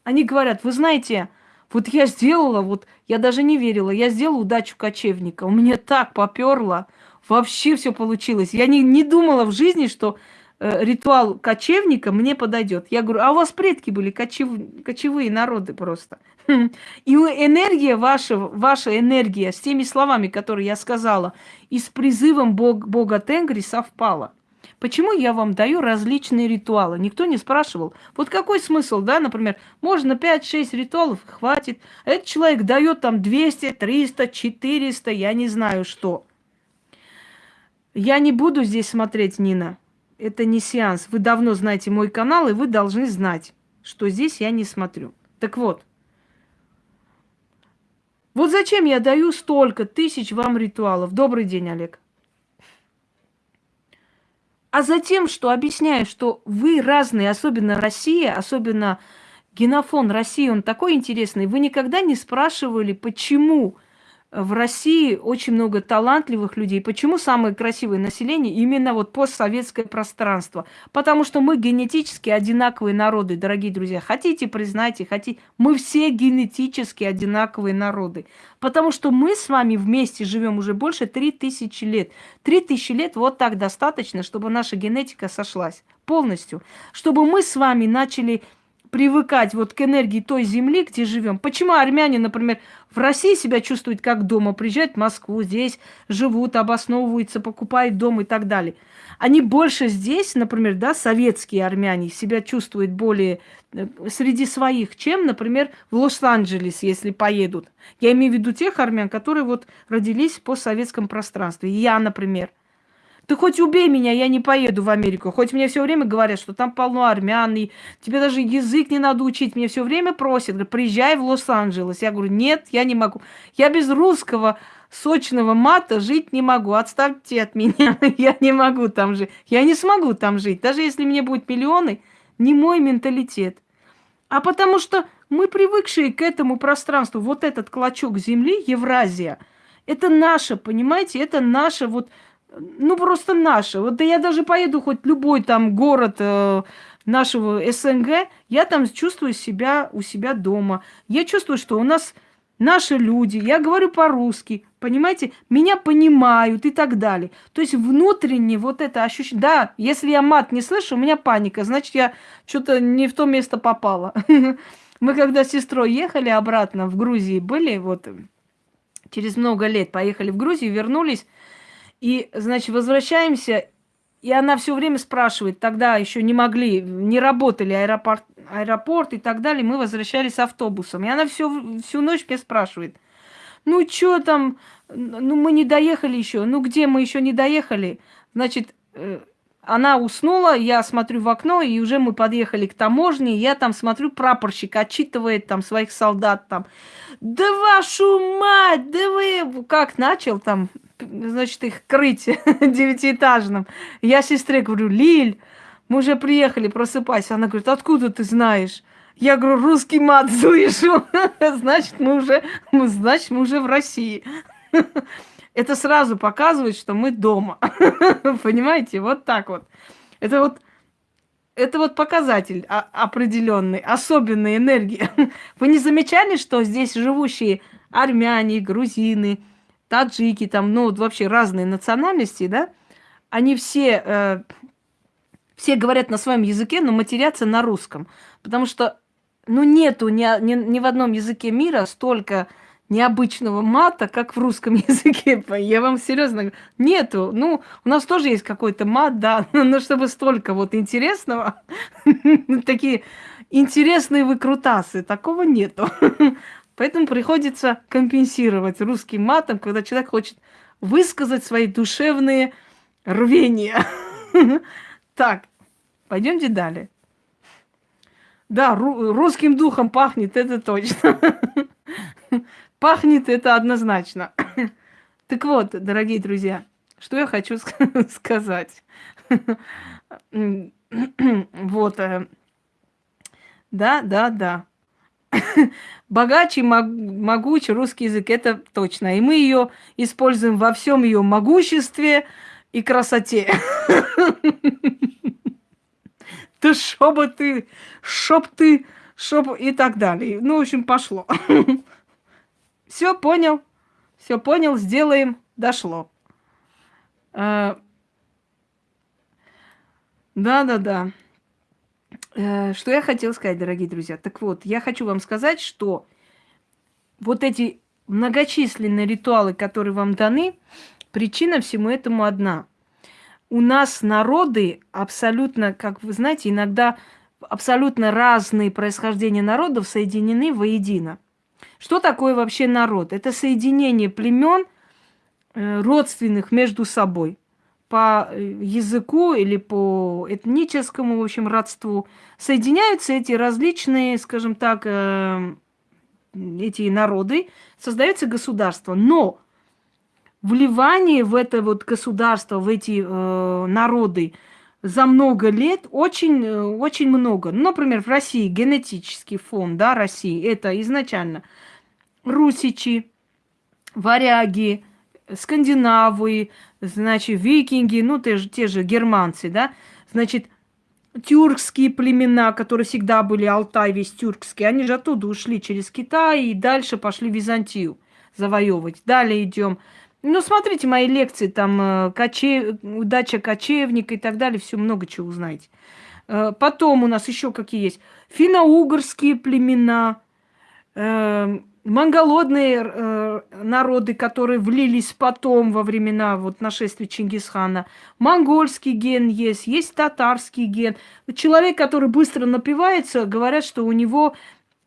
они говорят, вы знаете, вот я сделала, вот я даже не верила, я сделала удачу кочевника, у меня так поперло, вообще все получилось. Я не, не думала в жизни, что ритуал кочевника мне подойдет. Я говорю, а у вас предки были кочев, кочевые народы просто. И энергия ваша, ваша энергия с теми словами, которые я сказала, и с призывом Бог, Бога Тенгри совпала. Почему я вам даю различные ритуалы? Никто не спрашивал. Вот какой смысл, да, например, можно 5-6 ритуалов, хватит. Этот человек дает там 200, 300, 400, я не знаю что. Я не буду здесь смотреть, Нина. Это не сеанс. Вы давно знаете мой канал, и вы должны знать, что здесь я не смотрю. Так вот, вот зачем я даю столько тысяч вам ритуалов? Добрый день, Олег. А затем, что объясняю, что вы разные, особенно Россия, особенно генофон России, он такой интересный. Вы никогда не спрашивали, почему в России очень много талантливых людей. Почему самое красивое население именно вот постсоветское пространство? Потому что мы генетически одинаковые народы, дорогие друзья. Хотите, признайте, хотите. Мы все генетически одинаковые народы. Потому что мы с вами вместе живем уже больше 3000 лет. 3000 лет вот так достаточно, чтобы наша генетика сошлась полностью. Чтобы мы с вами начали привыкать вот к энергии той земли, где живем. Почему армяне, например, в России себя чувствуют как дома, приезжают в Москву, здесь живут, обосновываются, покупают дом и так далее. Они больше здесь, например, да, советские армяне себя чувствуют более э, среди своих, чем, например, в Лос-Анджелес, если поедут. Я имею в виду тех армян, которые вот родились по советском пространстве. Я, например. Ты хоть убей меня, я не поеду в Америку. Хоть мне все время говорят, что там полно армян, и тебе даже язык не надо учить. Мне все время просят, говорят, приезжай в Лос-Анджелес. Я говорю, нет, я не могу. Я без русского сочного мата жить не могу. Отставьте от меня. я не могу там жить. Я не смогу там жить. Даже если мне будет миллионы, не мой менталитет. А потому что мы привыкшие к этому пространству. Вот этот клочок земли, Евразия, это наше, понимаете? Это наше вот ну, просто наше. Вот да я даже поеду хоть любой там город э, нашего СНГ, я там чувствую себя у себя дома. Я чувствую, что у нас наши люди, я говорю по-русски, понимаете, меня понимают и так далее. То есть внутренне вот это ощущение, да, если я мат не слышу, у меня паника, значит, я что-то не в то место попала. Мы когда с сестрой ехали обратно в Грузии, были вот через много лет, поехали в Грузию, вернулись, и, значит, возвращаемся, и она все время спрашивает, тогда еще не могли, не работали аэропорт, аэропорт и так далее, мы возвращались автобусом. И она всю, всю ночь мне спрашивает, ну что там, ну мы не доехали еще, ну где мы еще не доехали? Значит, э, она уснула, я смотрю в окно, и уже мы подъехали к таможне, я там смотрю, прапорщик отчитывает там своих солдат там. Да вашу мать, да вы... Как начал там значит, их крыть девятиэтажным. Я сестре говорю, Лиль, мы уже приехали, просыпайся. Она говорит, откуда ты знаешь? Я говорю, русский мат слышу. значит, мы уже, значит, мы уже в России. Это сразу показывает, что мы дома. Понимаете? Вот так вот. Это вот это вот показатель определенный, особенной энергии. Вы не замечали, что здесь живущие армяне, грузины, таджики, там, ну, вот вообще разные национальности, да, они все, э, все говорят на своем языке, но матерятся на русском. Потому что, ну, нету ни, ни, ни в одном языке мира столько необычного мата, как в русском языке. Я вам серьезно говорю, нету. Ну, у нас тоже есть какой-то мат, да, но чтобы столько вот интересного, такие интересные выкрутасы. Такого нету. Поэтому приходится компенсировать русским матом, когда человек хочет высказать свои душевные рвения. Так, пойдемте далее. Да, русским духом пахнет, это точно. Пахнет это однозначно. Так вот, дорогие друзья, что я хочу сказать. Вот. Э, да, да, да. Богаче, могучий русский язык, это точно. И мы ее используем во всем ее могуществе и красоте. Да шоба ты, шоп ты, шоп и так далее. Ну, в общем, пошло. Все понял, все понял, сделаем, дошло. Да, да, да. Что я хотела сказать, дорогие друзья? Так вот, я хочу вам сказать, что вот эти многочисленные ритуалы, которые вам даны, причина всему этому одна. У нас народы абсолютно, как вы знаете, иногда абсолютно разные происхождения народов соединены воедино. Что такое вообще народ? Это соединение племен э, родственных между собой по э, языку или по этническому, в общем, родству. Соединяются эти различные, скажем так, э, эти народы, создается государство. Но вливание в это вот государство, в эти э, народы за много лет очень, э, очень много. Ну, например, в России генетический фон, да, России, это изначально русичи, варяги, скандинавы, значит, викинги, ну, те же, те же германцы, да, значит, тюркские племена, которые всегда были, Алтай весь тюркский, они же оттуда ушли через Китай и дальше пошли Византию завоевывать. Далее идем. Ну, смотрите мои лекции, там, э, коче... удача кочевника и так далее, все много чего узнаете. Э, потом у нас еще какие есть. Финно-угорские племена, э, монголодные э, народы, которые влились потом во времена вот, нашествия Чингисхана. Монгольский ген есть, есть татарский ген. Человек, который быстро напивается, говорят, что у него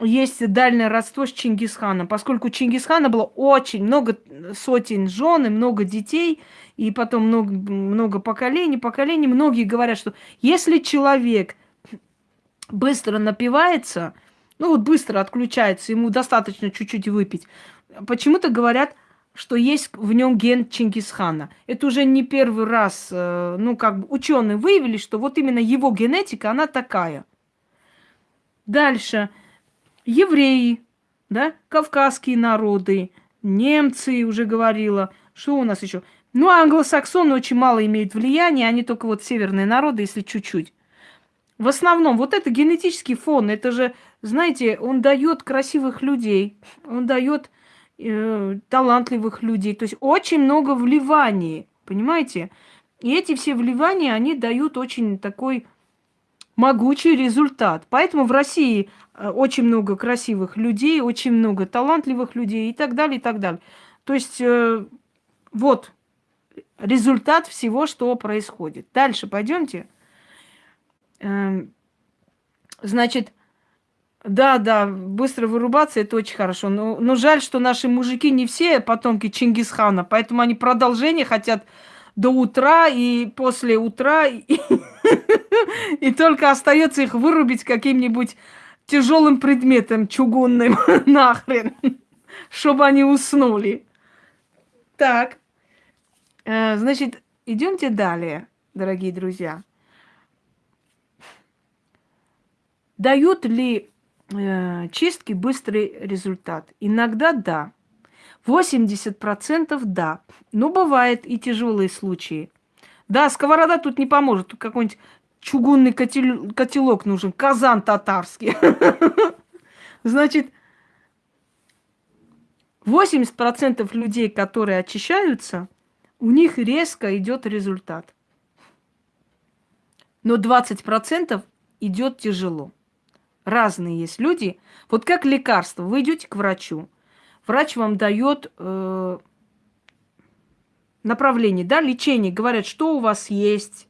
есть дальнее родство с Чингисханом, поскольку у Чингисхана было очень много сотен жен и много детей, и потом много, много поколений, поколений. Многие говорят, что если человек быстро напивается – ну вот быстро отключается, ему достаточно чуть-чуть выпить. Почему-то говорят, что есть в нем ген Чингисхана. Это уже не первый раз, э, ну как бы ученые выявили, что вот именно его генетика, она такая. Дальше. Евреи, да, кавказские народы, немцы, уже говорила. Что у нас еще? Ну, англосаксоны очень мало имеют влияния, они только вот северные народы, если чуть-чуть. В основном, вот это генетический фон, это же знаете, он дает красивых людей, он дает э, талантливых людей. То есть очень много вливаний, понимаете? И эти все вливания, они дают очень такой могучий результат. Поэтому в России э, очень много красивых людей, очень много талантливых людей и так далее, и так далее. То есть э, вот результат всего, что происходит. Дальше пойдемте. Эм, значит, да, да, быстро вырубаться это очень хорошо. Но, но жаль, что наши мужики не все потомки Чингисхана, поэтому они продолжение хотят до утра и после утра, и, только остается их вырубить каким-нибудь тяжелым предметом чугунным нахрен, чтобы они уснули. Так, э, значит, идемте далее, дорогие друзья. Дают ли чистки быстрый результат. Иногда да. 80% да. Но бывает и тяжелые случаи. Да, сковорода тут не поможет. Тут какой-нибудь чугунный котел, котелок нужен, казан татарский. Значит, 80% людей, которые очищаются, у них резко идет результат. Но 20% идет тяжело разные есть люди. Вот как лекарство. Вы идете к врачу. Врач вам дает э, направление, да, лечение. Говорят, что у вас есть.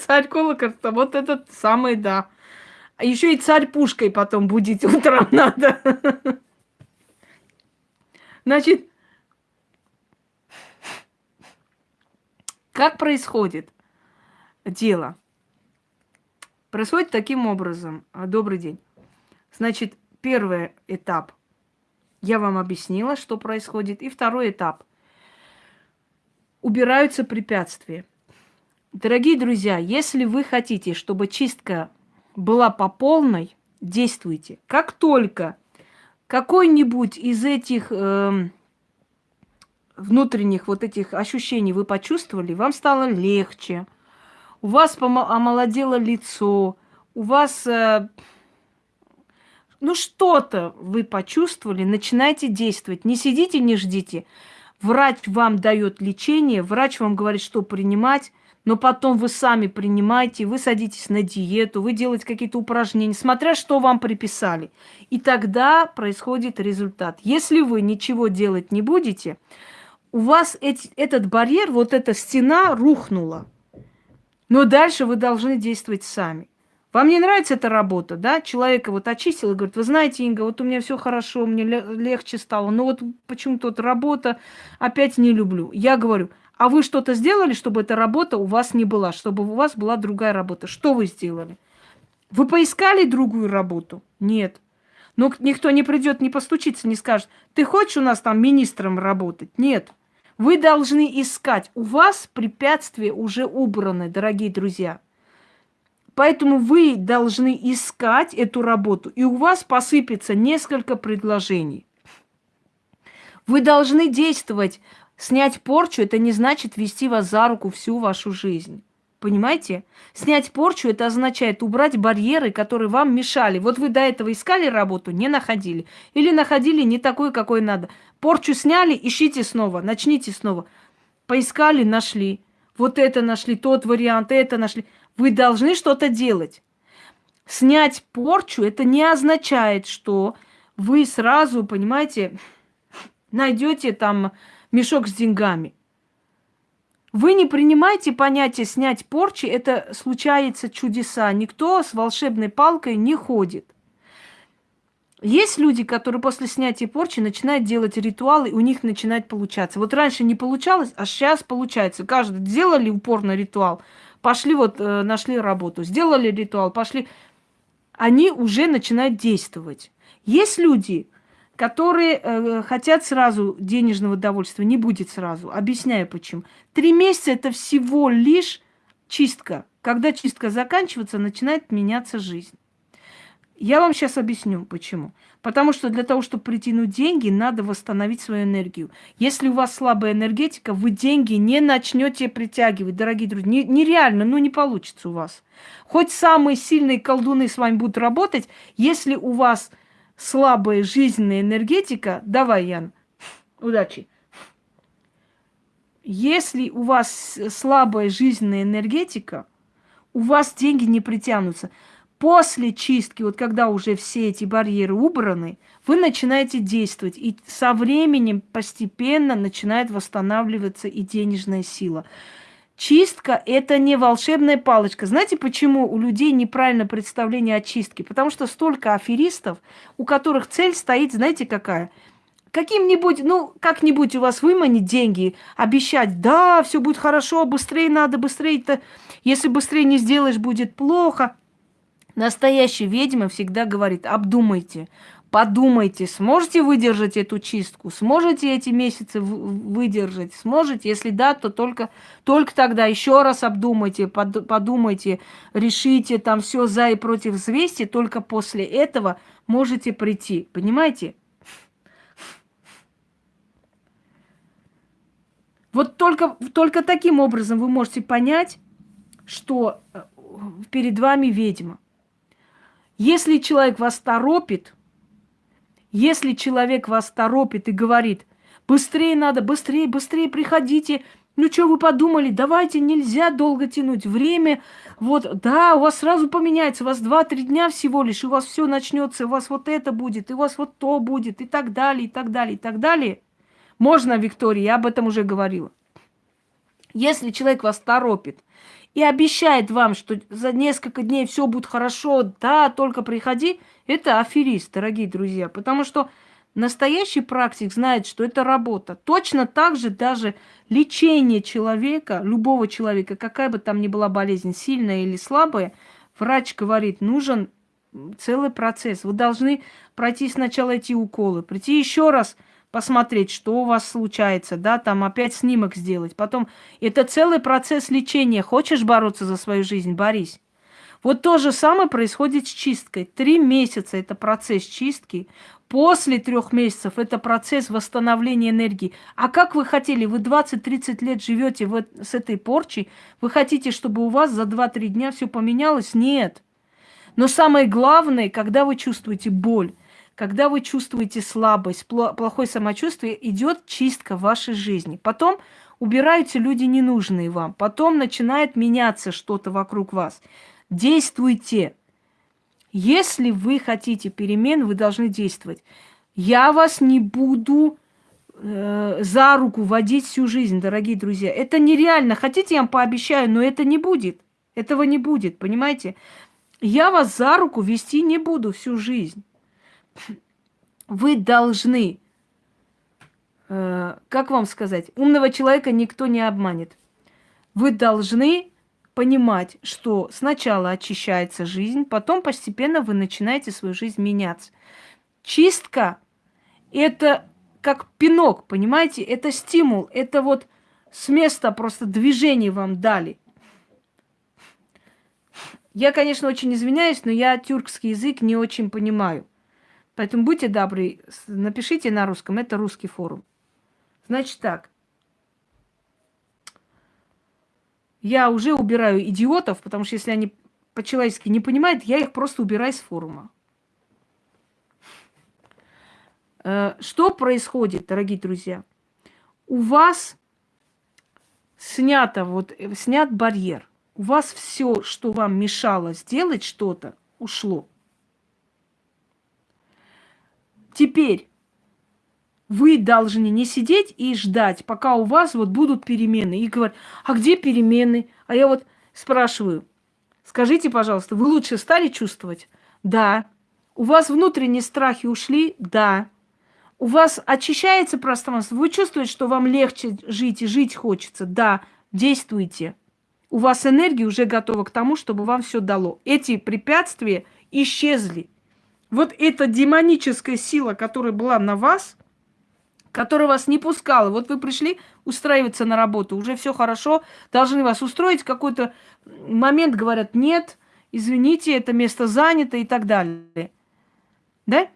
Царь колокольца, вот этот самый, да. Еще и царь пушкой потом будить утром надо. Значит, как происходит дело? Происходит таким образом. Добрый день. Значит, первый этап. Я вам объяснила, что происходит. И второй этап. Убираются препятствия. Дорогие друзья, если вы хотите, чтобы чистка была по полной, действуйте. Как только какой-нибудь из этих э, внутренних вот этих ощущений вы почувствовали, вам стало легче, у вас омолодело лицо, у вас, э, ну что-то вы почувствовали, начинайте действовать. Не сидите, не ждите. Врач вам дает лечение, врач вам говорит, что принимать, но потом вы сами принимаете, вы садитесь на диету, вы делаете какие-то упражнения, смотря что вам приписали. И тогда происходит результат. Если вы ничего делать не будете, у вас эти, этот барьер, вот эта стена рухнула. Но дальше вы должны действовать сами. Вам не нравится эта работа, да? Человека вот очистил и говорит, вы знаете, Инга, вот у меня все хорошо, мне легче стало, но вот почему-то вот работа опять не люблю. Я говорю, а вы что-то сделали, чтобы эта работа у вас не была, чтобы у вас была другая работа? Что вы сделали? Вы поискали другую работу? Нет. Но никто не придет, не постучится, не скажет, ты хочешь у нас там министром работать? Нет. Вы должны искать. У вас препятствия уже убраны, дорогие друзья. Поэтому вы должны искать эту работу, и у вас посыпется несколько предложений. Вы должны действовать. Снять порчу – это не значит вести вас за руку всю вашу жизнь. Понимаете? Снять порчу – это означает убрать барьеры, которые вам мешали. Вот вы до этого искали работу, не находили. Или находили не такой, какой надо. Порчу сняли, ищите снова, начните снова. Поискали, нашли. Вот это нашли, тот вариант, это нашли. Вы должны что-то делать. Снять порчу – это не означает, что вы сразу, понимаете, найдете там мешок с деньгами – вы не принимайте понятие снять порчи, это случается чудеса. Никто с волшебной палкой не ходит. Есть люди, которые после снятия порчи начинают делать ритуалы, и у них начинает получаться. Вот раньше не получалось, а сейчас получается. Каждый сделали упорный ритуал, пошли вот, э, нашли работу, сделали ритуал, пошли. Они уже начинают действовать. Есть люди, которые э, хотят сразу денежного удовольствия, не будет сразу. Объясняю почему. Три месяца это всего лишь чистка. Когда чистка заканчивается, начинает меняться жизнь. Я вам сейчас объясню, почему. Потому что для того, чтобы притянуть деньги, надо восстановить свою энергию. Если у вас слабая энергетика, вы деньги не начнете притягивать, дорогие друзья. Не, нереально, ну не получится у вас. Хоть самые сильные колдуны с вами будут работать, если у вас слабая жизненная энергетика, давай, Ян, удачи. Если у вас слабая жизненная энергетика, у вас деньги не притянутся. После чистки, вот когда уже все эти барьеры убраны, вы начинаете действовать. И со временем постепенно начинает восстанавливаться и денежная сила. Чистка – это не волшебная палочка. Знаете, почему у людей неправильное представление о чистке? Потому что столько аферистов, у которых цель стоит, знаете, какая? Каким-нибудь, ну, как-нибудь у вас выманить деньги, обещать, да, все будет хорошо, быстрее надо, быстрее-то, если быстрее не сделаешь, будет плохо. Настоящая ведьма всегда говорит, обдумайте, Подумайте, сможете выдержать эту чистку? Сможете эти месяцы выдержать? Сможете? Если да, то только, только тогда еще раз обдумайте, под, подумайте, решите там все за и против взвесьте, только после этого можете прийти. Понимаете? Вот только, только таким образом вы можете понять, что э, перед вами ведьма. Если человек вас торопит, если человек вас торопит и говорит, быстрее надо, быстрее, быстрее приходите, ну что вы подумали, давайте, нельзя долго тянуть время. Вот, да, у вас сразу поменяется, у вас 2-3 дня всего лишь, у вас все начнется, у вас вот это будет, и у вас вот то будет, и так далее, и так далее, и так далее. Можно, Виктория, я об этом уже говорила. Если человек вас торопит и обещает вам, что за несколько дней все будет хорошо, да, только приходи, это аферист, дорогие друзья. Потому что настоящий практик знает, что это работа. Точно так же даже лечение человека, любого человека, какая бы там ни была болезнь, сильная или слабая, врач говорит, нужен целый процесс. Вы должны пройти сначала эти уколы, прийти еще раз – посмотреть, что у вас случается, да, там опять снимок сделать. Потом это целый процесс лечения. Хочешь бороться за свою жизнь, борись. Вот то же самое происходит с чисткой. Три месяца это процесс чистки. После трех месяцев это процесс восстановления энергии. А как вы хотели, вы 20-30 лет живете вот с этой порчей, вы хотите, чтобы у вас за 2-3 дня все поменялось? Нет. Но самое главное, когда вы чувствуете боль, когда вы чувствуете слабость, плохое самочувствие, идет чистка вашей жизни. Потом убираются люди ненужные вам. Потом начинает меняться что-то вокруг вас. Действуйте. Если вы хотите перемен, вы должны действовать. Я вас не буду э, за руку водить всю жизнь, дорогие друзья. Это нереально. Хотите, я вам пообещаю, но это не будет. Этого не будет, понимаете? Я вас за руку вести не буду всю жизнь вы должны, э, как вам сказать, умного человека никто не обманет. Вы должны понимать, что сначала очищается жизнь, потом постепенно вы начинаете свою жизнь меняться. Чистка – это как пинок, понимаете? Это стимул, это вот с места просто движение вам дали. Я, конечно, очень извиняюсь, но я тюркский язык не очень понимаю. Поэтому будьте добры, напишите на русском, это русский форум. Значит так. Я уже убираю идиотов, потому что если они по-человечески не понимают, я их просто убираю с форума. Э, что происходит, дорогие друзья? У вас снято, вот, снят барьер. У вас все, что вам мешало сделать что-то, ушло. Теперь вы должны не сидеть и ждать, пока у вас вот будут перемены. И говорят, а где перемены? А я вот спрашиваю, скажите, пожалуйста, вы лучше стали чувствовать? Да. У вас внутренние страхи ушли? Да. У вас очищается пространство? Вы чувствуете, что вам легче жить и жить хочется? Да. Действуйте. У вас энергия уже готова к тому, чтобы вам все дало. Эти препятствия исчезли вот эта демоническая сила, которая была на вас, которая вас не пускала. Вот вы пришли устраиваться на работу, уже все хорошо, должны вас устроить. Какой-то момент говорят, нет, извините, это место занято и так далее. Да?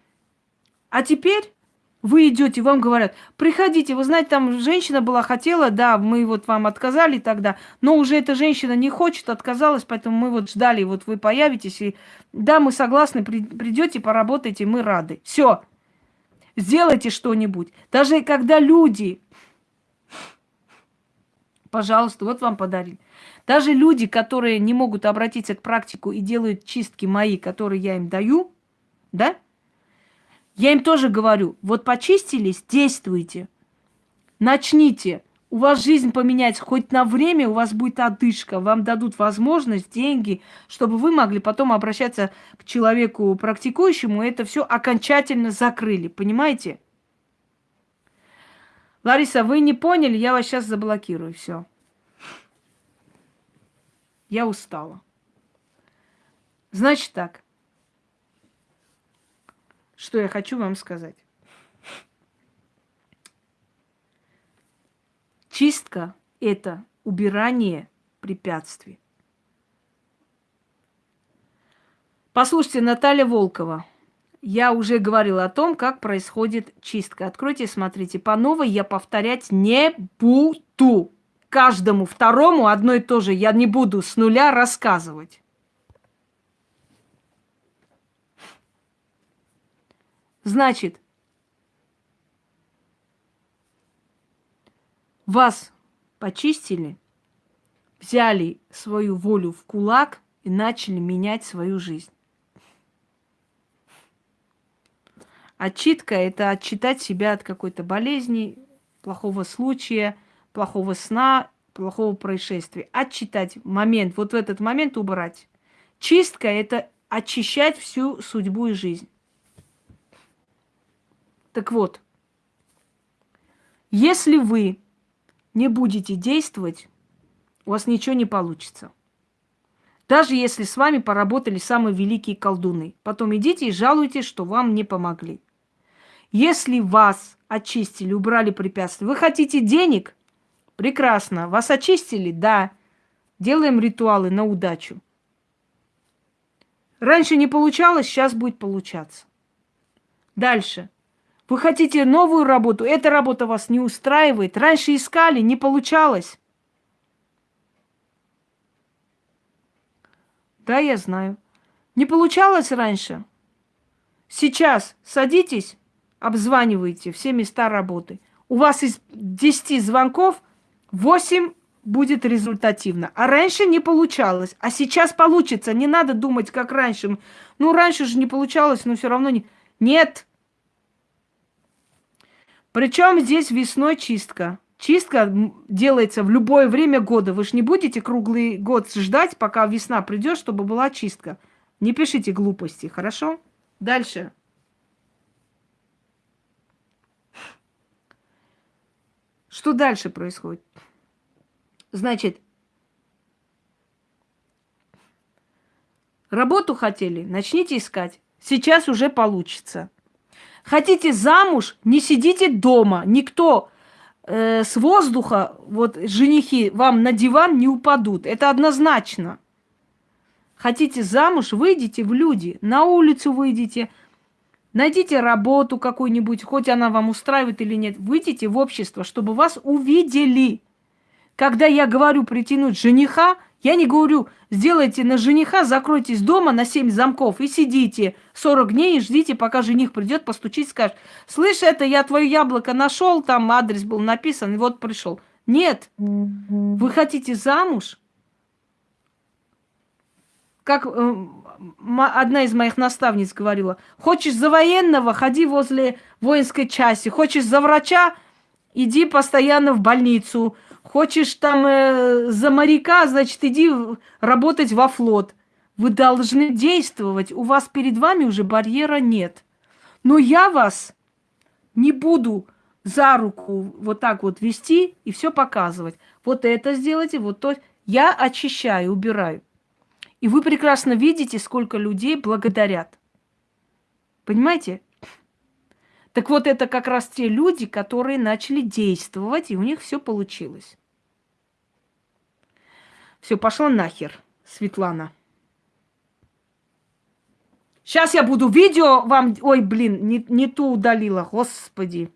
А теперь вы идете, вам говорят, приходите, вы знаете, там женщина была, хотела, да, мы вот вам отказали тогда, но уже эта женщина не хочет, отказалась, поэтому мы вот ждали, вот вы появитесь, и да, мы согласны, при, придете, поработайте, мы рады. Все, сделайте что-нибудь. Даже когда люди, пожалуйста, вот вам подарили. Даже люди, которые не могут обратиться к практику и делают чистки мои, которые я им даю, да, я им тоже говорю, вот почистились, действуйте. Начните. У вас жизнь поменяется хоть на время, у вас будет одышка, вам дадут возможность, деньги, чтобы вы могли потом обращаться к человеку практикующему, и это все окончательно закрыли, понимаете? Лариса, вы не поняли, я вас сейчас заблокирую, все. Я устала. Значит так, что я хочу вам сказать. Чистка – это убирание препятствий. Послушайте, Наталья Волкова. Я уже говорила о том, как происходит чистка. Откройте, смотрите. По новой я повторять не буду. Каждому второму одно и то же я не буду с нуля рассказывать. Значит, вас почистили, взяли свою волю в кулак и начали менять свою жизнь. Отчитка – это отчитать себя от какой-то болезни, плохого случая, плохого сна, плохого происшествия. Отчитать момент, вот в этот момент убрать. Чистка – это очищать всю судьбу и жизнь. Так вот, если вы не будете действовать, у вас ничего не получится. Даже если с вами поработали самые великие колдуны. Потом идите и жалуйтесь, что вам не помогли. Если вас очистили, убрали препятствия, вы хотите денег? Прекрасно. Вас очистили? Да. Делаем ритуалы на удачу. Раньше не получалось, сейчас будет получаться. Дальше. Вы хотите новую работу, эта работа вас не устраивает. Раньше искали, не получалось. Да, я знаю. Не получалось раньше. Сейчас садитесь, обзванивайте все места работы. У вас из 10 звонков 8 будет результативно. А раньше не получалось. А сейчас получится. Не надо думать, как раньше. Ну, раньше же не получалось, но все равно не... Нет. Причем здесь весной чистка. Чистка делается в любое время года. Вы же не будете круглый год ждать, пока весна придет, чтобы была чистка. Не пишите глупости, хорошо? Дальше. Что дальше происходит? Значит, работу хотели, начните искать. Сейчас уже получится. Хотите замуж, не сидите дома. Никто э, с воздуха, вот женихи, вам на диван не упадут. Это однозначно. Хотите замуж, выйдите в люди, на улицу выйдите, найдите работу какую-нибудь, хоть она вам устраивает или нет, выйдите в общество, чтобы вас увидели. Когда я говорю притянуть жениха, я не говорю, сделайте на жениха, закройтесь дома на 7 замков и сидите 40 дней и ждите, пока жених придет, постучить, скажет, слышь, это я твое яблоко нашел, там адрес был написан, и вот пришел. Нет, вы хотите замуж? Как э, одна из моих наставниц говорила, хочешь за военного, ходи возле воинской части, хочешь за врача, иди постоянно в больницу, Хочешь там э, за моряка, значит, иди работать во флот. Вы должны действовать. У вас перед вами уже барьера нет. Но я вас не буду за руку вот так вот вести и все показывать. Вот это сделайте, вот то. Я очищаю, убираю. И вы прекрасно видите, сколько людей благодарят. Понимаете? Так вот, это как раз те люди, которые начали действовать, и у них все получилось. Все, пошла нахер, Светлана. Сейчас я буду видео вам... Ой, блин, не, не ту удалила, господи.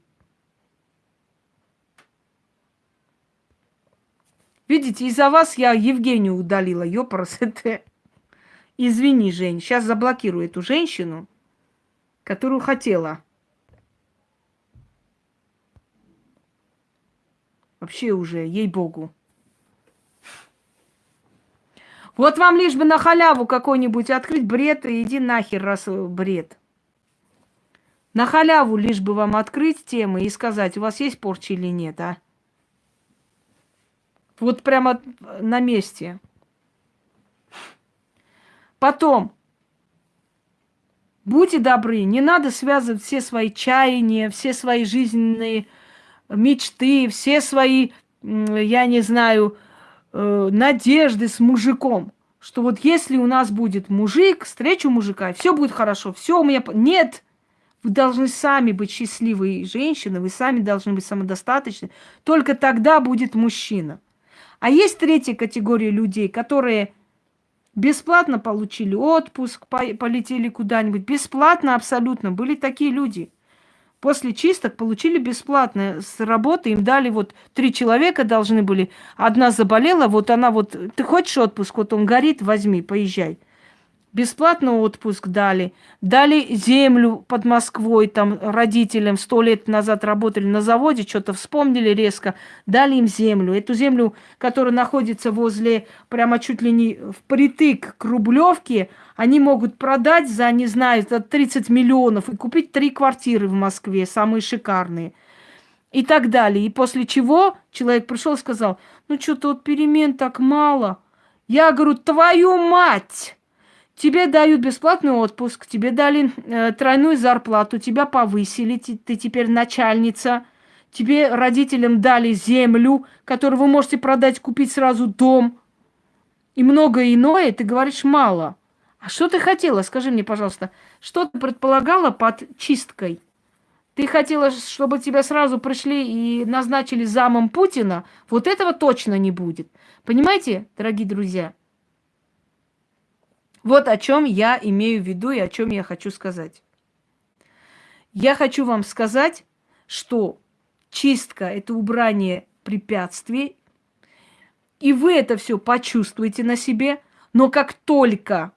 Видите, из-за вас я Евгению удалила, ёпрс, это... Извини, Жень, сейчас заблокирую эту женщину, которую хотела. Вообще уже, ей-богу. Вот вам лишь бы на халяву какой-нибудь открыть бред и иди нахер, раз бред. На халяву лишь бы вам открыть темы и сказать, у вас есть порча или нет, а? Вот прямо на месте. Потом, будьте добры, не надо связывать все свои чаяния, все свои жизненные мечты, все свои, я не знаю, э, надежды с мужиком. Что вот если у нас будет мужик, встречу мужика, все будет хорошо, все у меня... Нет! Вы должны сами быть счастливой женщиной, вы сами должны быть самодостаточны. Только тогда будет мужчина. А есть третья категория людей, которые бесплатно получили отпуск, полетели куда-нибудь. Бесплатно абсолютно. Были такие люди – после чисток получили бесплатно с работы. Им дали вот три человека должны были. Одна заболела, вот она вот, ты хочешь отпуск? Вот он горит, возьми, поезжай. Бесплатно отпуск дали. Дали землю под Москвой, там родителям сто лет назад работали на заводе, что-то вспомнили резко. Дали им землю. Эту землю, которая находится возле, прямо чуть ли не впритык к Рублевке, они могут продать за, не знаю, за 30 миллионов и купить три квартиры в Москве, самые шикарные. И так далее. И после чего человек пришел и сказал, ну что-то вот перемен так мало. Я говорю, твою мать! Тебе дают бесплатный отпуск, тебе дали э, тройную зарплату, тебя повысили, ты, ты теперь начальница. Тебе родителям дали землю, которую вы можете продать, купить сразу дом. И многое иное, ты говоришь мало. А что ты хотела? Скажи мне, пожалуйста, что ты предполагала под чисткой? Ты хотела, чтобы тебя сразу пришли и назначили замом Путина? Вот этого точно не будет. Понимаете, дорогие друзья? Вот о чем я имею в виду и о чем я хочу сказать. Я хочу вам сказать, что чистка – это убрание препятствий, и вы это все почувствуете на себе, но как только,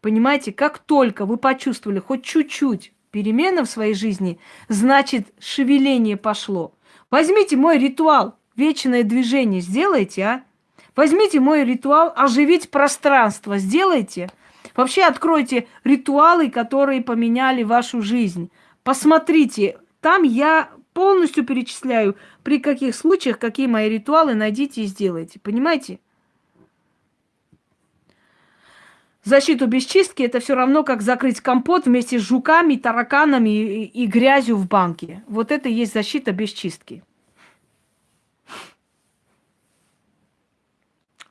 понимаете, как только вы почувствовали хоть чуть-чуть перемена в своей жизни, значит, шевеление пошло. Возьмите мой ритуал, вечное движение, сделайте, а? Возьмите мой ритуал оживить пространство, сделайте. Вообще откройте ритуалы, которые поменяли вашу жизнь. Посмотрите, там я полностью перечисляю, при каких случаях, какие мои ритуалы найдите и сделайте. Понимаете? Защиту без чистки это все равно, как закрыть компот вместе с жуками, тараканами и, и грязью в банке. Вот это и есть защита без чистки.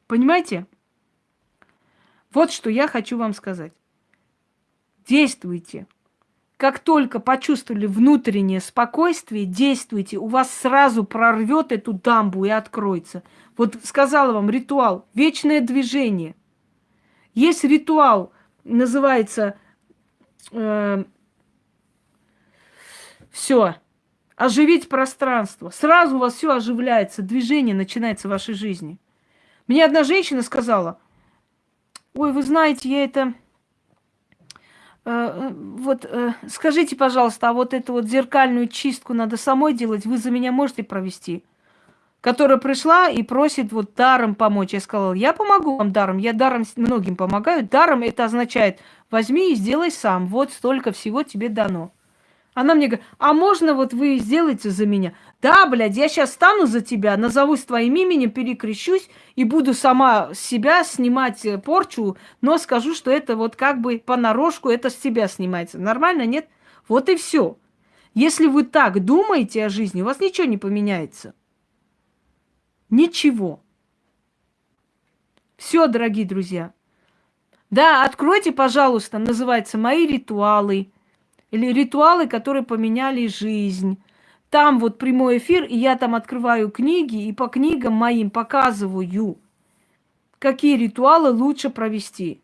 Понимаете? Вот что я хочу вам сказать. Действуйте. Как только почувствовали внутреннее спокойствие, действуйте. У вас сразу прорвет эту дамбу и откроется. Вот сказала вам ритуал. Вечное движение. Есть ритуал, называется э, все. Оживить пространство. Сразу у вас все оживляется, движение начинается в вашей жизни. Мне одна женщина сказала, ой, вы знаете, я это... Э, э, вот э, скажите, пожалуйста, а вот эту вот зеркальную чистку надо самой делать, вы за меня можете провести? Которая пришла и просит вот даром помочь. Я сказала, я помогу вам даром, я даром многим помогаю. Даром это означает, возьми и сделай сам, вот столько всего тебе дано. Она мне говорит, а можно вот вы сделаете за меня? Да, блядь, я сейчас стану за тебя, назовусь твоим именем, перекрещусь и буду сама себя снимать э, порчу, но скажу, что это вот как бы понарошку, это с тебя снимается. Нормально, нет? Вот и все. Если вы так думаете о жизни, у вас ничего не поменяется. Ничего. Все, дорогие друзья. Да, откройте, пожалуйста, называется «Мои ритуалы», или ритуалы, которые поменяли жизнь. Там вот прямой эфир, и я там открываю книги, и по книгам моим показываю, какие ритуалы лучше провести.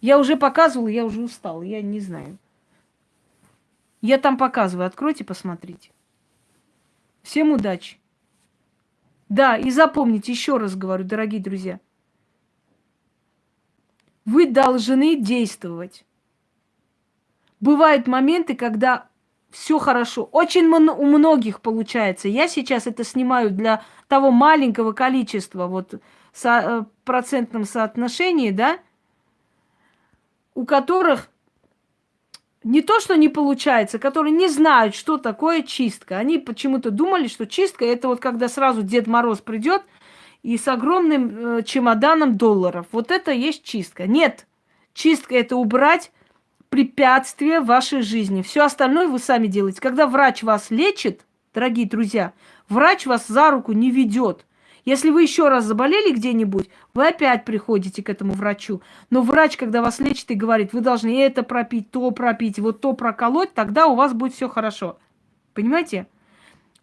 Я уже показывала, я уже устала, я не знаю. Я там показываю, откройте, посмотрите. Всем удачи. Да, и запомните, еще раз говорю, дорогие друзья, вы должны действовать. Бывают моменты, когда все хорошо. Очень у многих получается. Я сейчас это снимаю для того маленького количества, вот со, э, процентном соотношении, да, у которых не то, что не получается, которые не знают, что такое чистка. Они почему-то думали, что чистка это вот когда сразу Дед Мороз придет – и с огромным э, чемоданом долларов. Вот это есть чистка. Нет, чистка это убрать препятствия в вашей жизни. Все остальное вы сами делаете. Когда врач вас лечит, дорогие друзья, врач вас за руку не ведет. Если вы еще раз заболели где-нибудь, вы опять приходите к этому врачу. Но врач, когда вас лечит и говорит, вы должны это пропить, то пропить, вот то проколоть, тогда у вас будет все хорошо. Понимаете?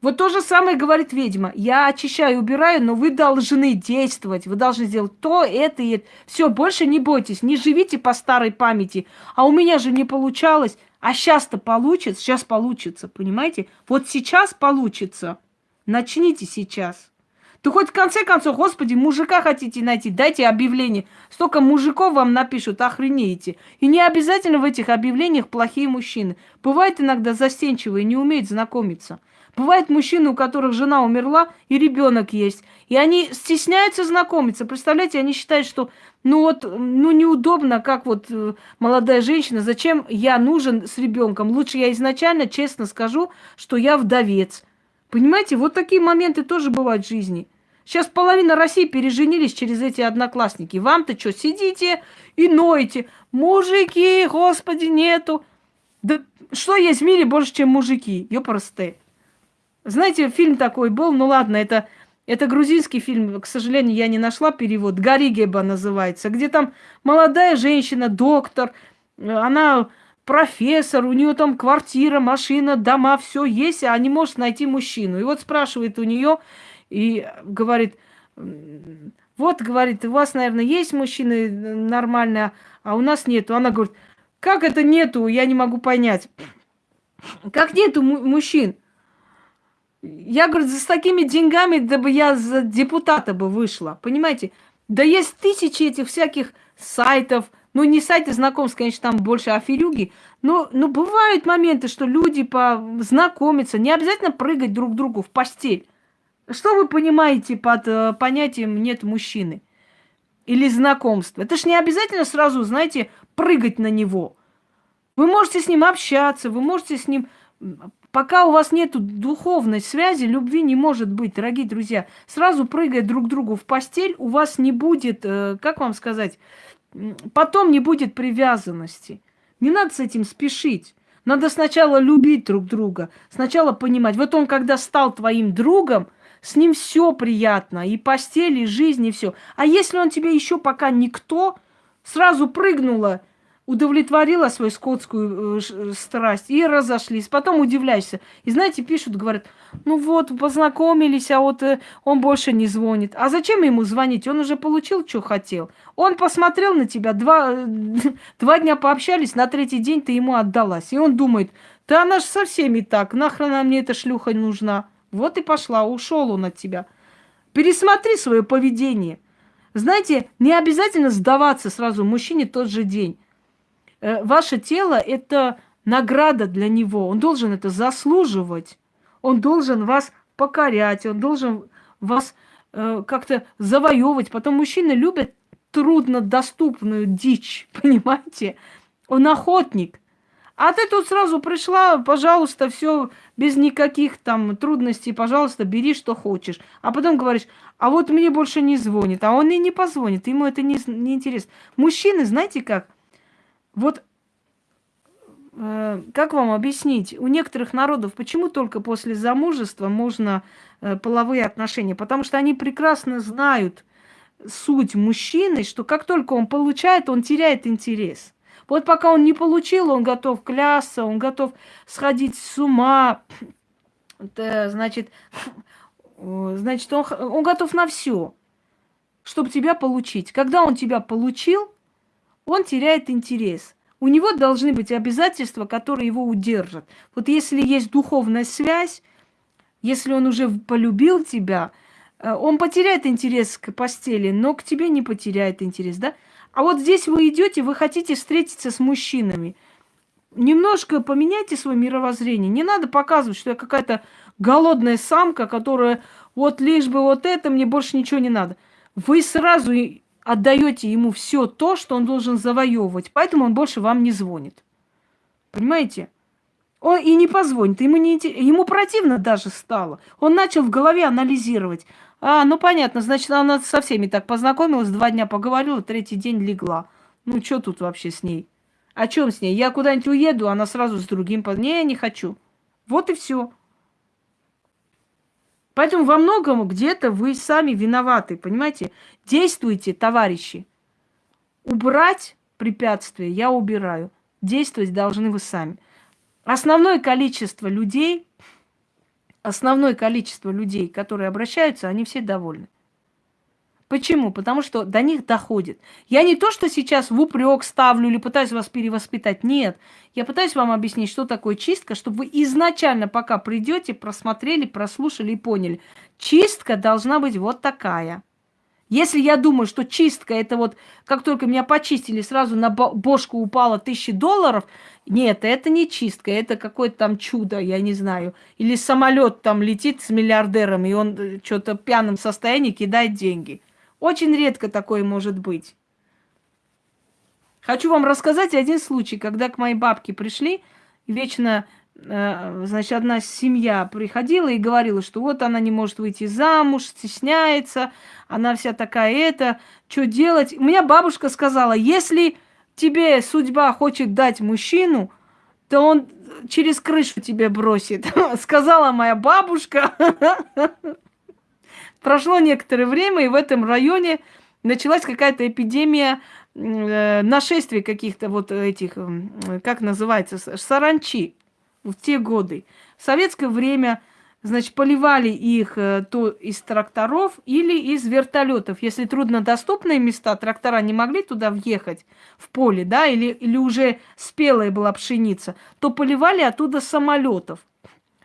Вот то же самое говорит ведьма. Я очищаю, убираю, но вы должны действовать. Вы должны сделать то, это и это. Все, больше не бойтесь, не живите по старой памяти. А у меня же не получалось. А сейчас-то получится, сейчас получится, понимаете? Вот сейчас получится. Начните сейчас. То хоть в конце концов, господи, мужика хотите найти, дайте объявление. Столько мужиков вам напишут, охренеете. И не обязательно в этих объявлениях плохие мужчины. Бывает иногда застенчивые, не умеют знакомиться. Бывают мужчины, у которых жена умерла и ребенок есть. И они стесняются знакомиться. Представляете, они считают, что ну вот, ну неудобно, как вот э, молодая женщина, зачем я нужен с ребенком? Лучше я изначально честно скажу, что я вдовец. Понимаете, вот такие моменты тоже бывают в жизни. Сейчас половина России переженились через эти одноклассники. Вам-то что, сидите и ноете? Мужики, господи, нету. Да что есть в мире больше, чем мужики? Ёпрсты. Знаете, фильм такой был, ну ладно, это, это грузинский фильм, к сожалению, я не нашла перевод. Гаригеба называется, где там молодая женщина, доктор, она профессор, у нее там квартира, машина, дома, все есть, а не может найти мужчину. И вот спрашивает у нее и говорит, вот, говорит, у вас, наверное, есть мужчины нормальные, а у нас нету. Она говорит, как это нету, я не могу понять. Как нету мужчин? Я, говорю, с такими деньгами, да бы я за депутата бы вышла, понимаете? Да есть тысячи этих всяких сайтов, ну, не сайты знакомств, конечно, там больше аферюги, но, но бывают моменты, что люди познакомятся, не обязательно прыгать друг другу в постель. Что вы понимаете под э, понятием «нет мужчины»? Или знакомство? Это ж не обязательно сразу, знаете, прыгать на него. Вы можете с ним общаться, вы можете с ним Пока у вас нет духовной связи, любви не может быть, дорогие друзья. Сразу прыгая друг другу в постель, у вас не будет, э, как вам сказать, потом не будет привязанности. Не надо с этим спешить. Надо сначала любить друг друга, сначала понимать. Вот он, когда стал твоим другом, с ним все приятно, и постель, и жизнь, и все. А если он тебе еще пока никто, сразу прыгнула – удовлетворила свою скотскую э, страсть и разошлись. Потом удивляешься. И знаете, пишут, говорят, ну вот, познакомились, а вот э, он больше не звонит. А зачем ему звонить? Он уже получил, что хотел. Он посмотрел на тебя, два, два дня пообщались, на третий день ты ему отдалась. И он думает, да она же со всеми так, нахрена мне эта шлюха нужна. Вот и пошла, ушел он от тебя. Пересмотри свое поведение. Знаете, не обязательно сдаваться сразу мужчине тот же день. Э, ваше тело – это награда для него. Он должен это заслуживать. Он должен вас покорять, он должен вас э, как-то завоевывать. Потом мужчины любят труднодоступную дичь, понимаете? Он охотник. А ты тут сразу пришла, пожалуйста, все без никаких там трудностей, пожалуйста, бери, что хочешь. А потом говоришь, а вот мне больше не звонит, а он и не позвонит, ему это не, не интересно. Мужчины, знаете как, вот э, как вам объяснить, у некоторых народов почему только после замужества можно э, половые отношения? Потому что они прекрасно знают суть мужчины, что как только он получает, он теряет интерес. Вот пока он не получил, он готов клясться, он готов сходить с ума, это, значит, значит, он, он готов на все, чтобы тебя получить. Когда он тебя получил, он теряет интерес. У него должны быть обязательства, которые его удержат. Вот если есть духовная связь, если он уже полюбил тебя, э, он потеряет интерес к постели, но к тебе не потеряет интерес, да? А вот здесь вы идете, вы хотите встретиться с мужчинами. Немножко поменяйте свое мировоззрение. Не надо показывать, что я какая-то голодная самка, которая вот лишь бы вот это, мне больше ничего не надо. Вы сразу отдаете ему все то, что он должен завоевывать, поэтому он больше вам не звонит. Понимаете? Он и не позвонит, ему, не, ему противно даже стало. Он начал в голове анализировать. А, ну понятно, значит, она со всеми так познакомилась, два дня поговорила, третий день легла. Ну, что тут вообще с ней? О чем с ней? Я куда-нибудь уеду, она сразу с другим... Не, я не хочу. Вот и все. Поэтому во многом где-то вы сами виноваты, понимаете? Действуйте, товарищи. Убрать препятствия я убираю. Действовать должны вы сами. Основное количество людей, основное количество людей, которые обращаются, они все довольны. Почему? Потому что до них доходит. Я не то, что сейчас в упрек ставлю или пытаюсь вас перевоспитать. Нет. Я пытаюсь вам объяснить, что такое чистка, чтобы вы изначально, пока придете, просмотрели, прослушали и поняли. Чистка должна быть вот такая. Если я думаю, что чистка это вот, как только меня почистили, сразу на бошку упало тысячи долларов, нет, это не чистка, это какое-то там чудо, я не знаю. Или самолет там летит с миллиардером, и он э, что-то в пьяном состоянии кидает деньги. Очень редко такое может быть. Хочу вам рассказать один случай, когда к моей бабке пришли, вечно значит, одна семья приходила и говорила, что вот она не может выйти замуж, стесняется, она вся такая это, что делать? У меня бабушка сказала, если тебе судьба хочет дать мужчину, то он через крышу тебе бросит. Сказала моя бабушка. Прошло некоторое время, и в этом районе началась какая-то эпидемия э, нашествий каких-то вот этих, как называется, саранчи в те годы. В советское время Значит, поливали их э, то из тракторов или из вертолетов. Если труднодоступные места, трактора не могли туда въехать, в поле, да, или, или уже спелая была пшеница, то поливали оттуда самолетов,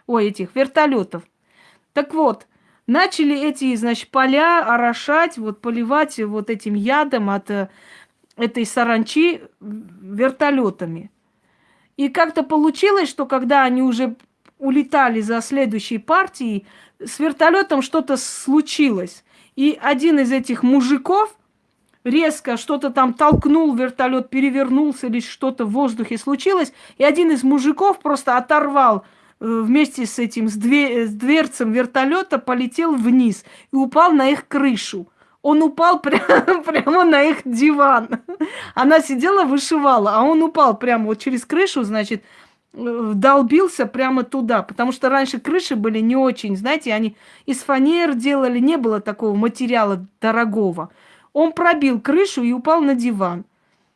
ой, этих вертолетов. Так вот, начали эти, значит, поля орошать, вот поливать вот этим ядом от э, этой саранчи вертолетами. И как-то получилось, что когда они уже улетали за следующей партией, с вертолетом что-то случилось. И один из этих мужиков резко что-то там толкнул, вертолет перевернулся или что-то в воздухе случилось, и один из мужиков просто оторвал э, вместе с этим, с, две, с дверцем вертолета, полетел вниз и упал на их крышу. Он упал прямо, прямо на их диван. Она сидела, вышивала, а он упал прямо вот через крышу, значит, долбился прямо туда, потому что раньше крыши были не очень, знаете, они из фанер делали, не было такого материала дорогого. Он пробил крышу и упал на диван.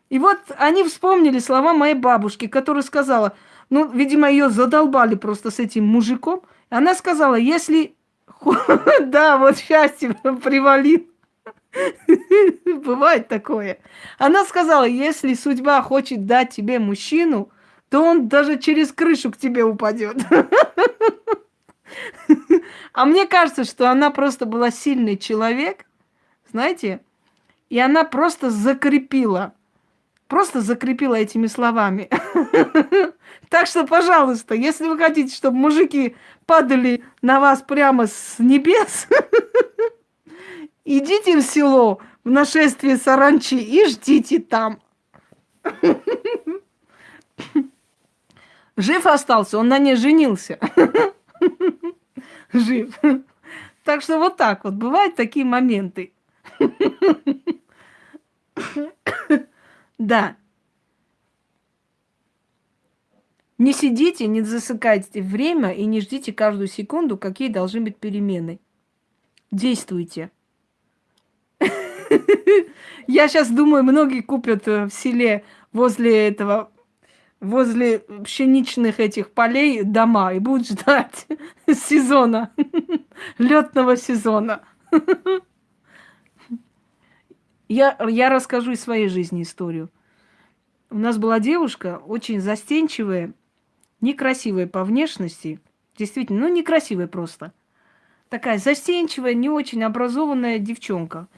И вот они вспомнили слова моей бабушки, которая сказала, ну, видимо, ее задолбали просто с этим мужиком. Она сказала, если... Да, вот счастье привалил. Бывает такое. Она сказала, если судьба хочет дать тебе мужчину, то он даже через крышу к тебе упадет. А мне кажется, что она просто была сильный человек, знаете, и она просто закрепила, просто закрепила этими словами. Так что, пожалуйста, если вы хотите, чтобы мужики падали на вас прямо с небес, идите в село в нашествие саранчи и ждите там. Жив остался, он на ней женился. Жив. Так что вот так вот, бывают такие моменты. Да. Не сидите, не засыкайте время и не ждите каждую секунду, какие должны быть перемены. Действуйте. Я сейчас думаю, многие купят э, в селе возле этого возле пшеничных этих полей дома и будут ждать сезона, летного сезона. Я, я расскажу из своей жизни историю. У нас была девушка, очень застенчивая, некрасивая по внешности. Действительно, ну некрасивая просто. Такая застенчивая, не очень образованная девчонка.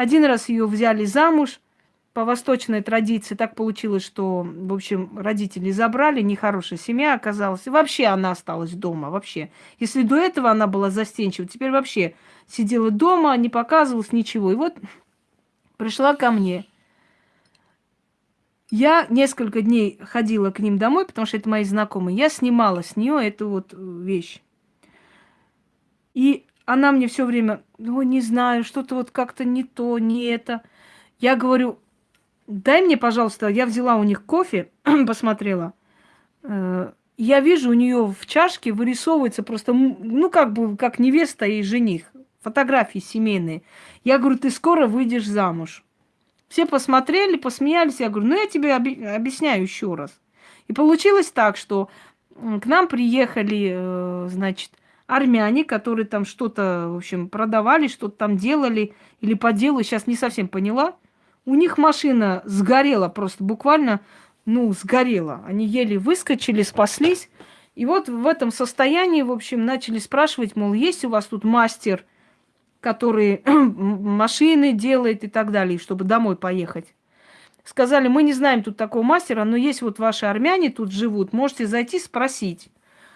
Один раз ее взяли замуж – по восточной традиции так получилось, что, в общем, родители забрали, нехорошая семья оказалась. И вообще она осталась дома, вообще. Если до этого она была застенчива, теперь вообще сидела дома, не показывалась ничего. И вот пришла ко мне. Я несколько дней ходила к ним домой, потому что это мои знакомые. Я снимала с нее эту вот вещь. И она мне все время, ну, не знаю, что-то вот как-то не то, не это. Я говорю, дай мне, пожалуйста, я взяла у них кофе, посмотрела. Э, я вижу, у нее в чашке вырисовывается просто, ну, как бы, как невеста и жених. Фотографии семейные. Я говорю, ты скоро выйдешь замуж. Все посмотрели, посмеялись. Я говорю, ну, я тебе объясняю еще раз. И получилось так, что к нам приехали, э, значит, армяне, которые там что-то, в общем, продавали, что-то там делали или по делу, сейчас не совсем поняла – у них машина сгорела просто буквально, ну, сгорела. Они еле выскочили, спаслись. И вот в этом состоянии, в общем, начали спрашивать, мол, есть у вас тут мастер, который машины делает и так далее, чтобы домой поехать. Сказали, мы не знаем тут такого мастера, но есть вот ваши армяне тут живут, можете зайти спросить.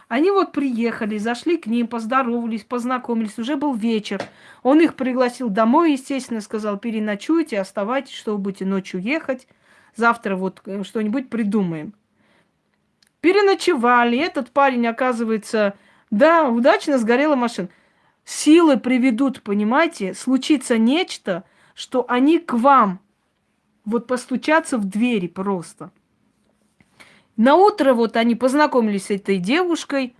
Они вот приехали, зашли к ним, поздоровались, познакомились. Уже был вечер. Он их пригласил домой, естественно, сказал, переночуйте, оставайтесь, что вы будете ночью ехать. Завтра вот э, что-нибудь придумаем. Переночевали. Этот парень, оказывается, да, удачно сгорела машина. Силы приведут, понимаете, случится нечто, что они к вам вот постучаться в двери просто. На утро вот они познакомились с этой девушкой.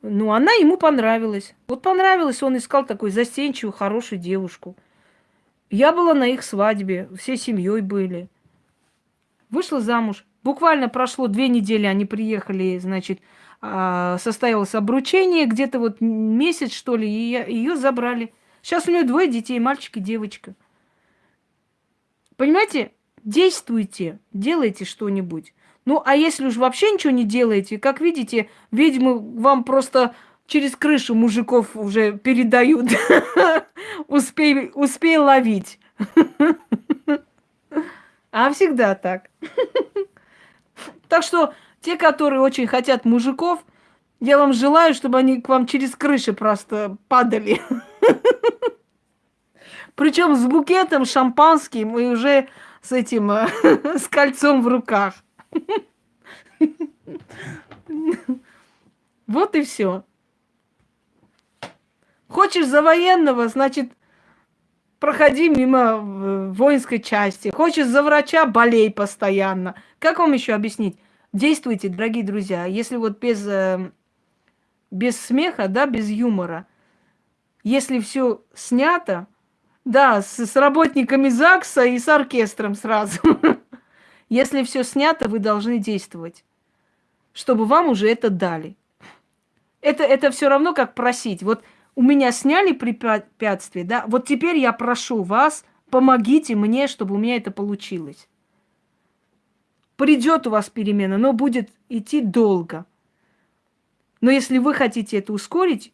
Ну, она ему понравилась. Вот понравилась, он искал такую застенчивую, хорошую девушку. Я была на их свадьбе, всей семьей были. Вышла замуж. Буквально прошло две недели, они приехали, значит, а, состоялось обручение, где-то вот месяц, что ли, и ее забрали. Сейчас у нее двое детей, мальчик и девочка. Понимаете, действуйте, делайте что-нибудь. Ну, а если уж вообще ничего не делаете, как видите, ведьмы вам просто через крышу мужиков уже передают. Успей, успей ловить. А всегда так. Так что те, которые очень хотят мужиков, я вам желаю, чтобы они к вам через крыши просто падали. Причем с букетом шампанским и уже с этим, с кольцом в руках. Вот и все. Хочешь за военного, значит, проходи мимо э, воинской части. Хочешь за врача, болей постоянно. Как вам еще объяснить? Действуйте, дорогие друзья. Если вот без, э, без смеха, да, без юмора, если все снято, да, с, с работниками ЗАГСа и с оркестром сразу. Если все снято, вы должны действовать, чтобы вам уже это дали. Это, это все равно как просить. Вот у меня сняли препятствие, да, вот теперь я прошу вас, помогите мне, чтобы у меня это получилось. Придет у вас перемена, но будет идти долго. Но если вы хотите это ускорить,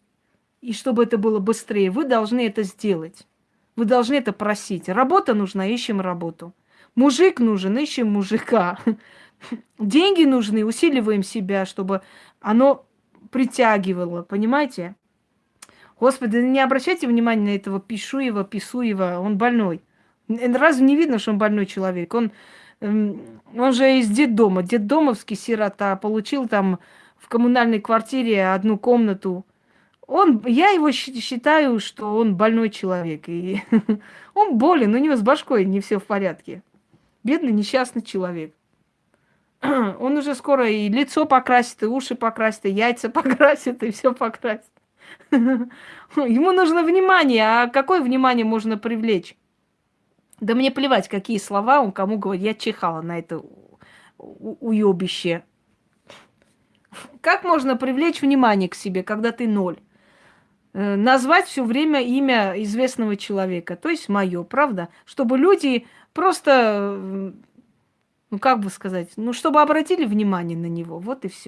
и чтобы это было быстрее, вы должны это сделать. Вы должны это просить. Работа нужна, ищем работу. Мужик нужен, ищем мужика. Деньги нужны, усиливаем себя, чтобы оно притягивало, понимаете? Господи, не обращайте внимания на этого Пишуева, Писуева, он больной. Разве не видно, что он больной человек? Он, эм, он же из детдома, детдомовский сирота, получил там в коммунальной квартире одну комнату, он, я его считаю, что он больной человек. И он болен, у него с башкой не все в порядке. Бедный, несчастный человек. Он уже скоро и лицо покрасит, и уши покрасит, и яйца покрасит, и все покрасит. Ему нужно внимание. А какое внимание можно привлечь? Да мне плевать, какие слова он кому говорит. Я чихала на это уебище. Как можно привлечь внимание к себе, когда ты ноль? Э, назвать все время имя известного человека, то есть мое, правда? Чтобы люди просто, ну как бы сказать, ну чтобы обратили внимание на него, вот и все.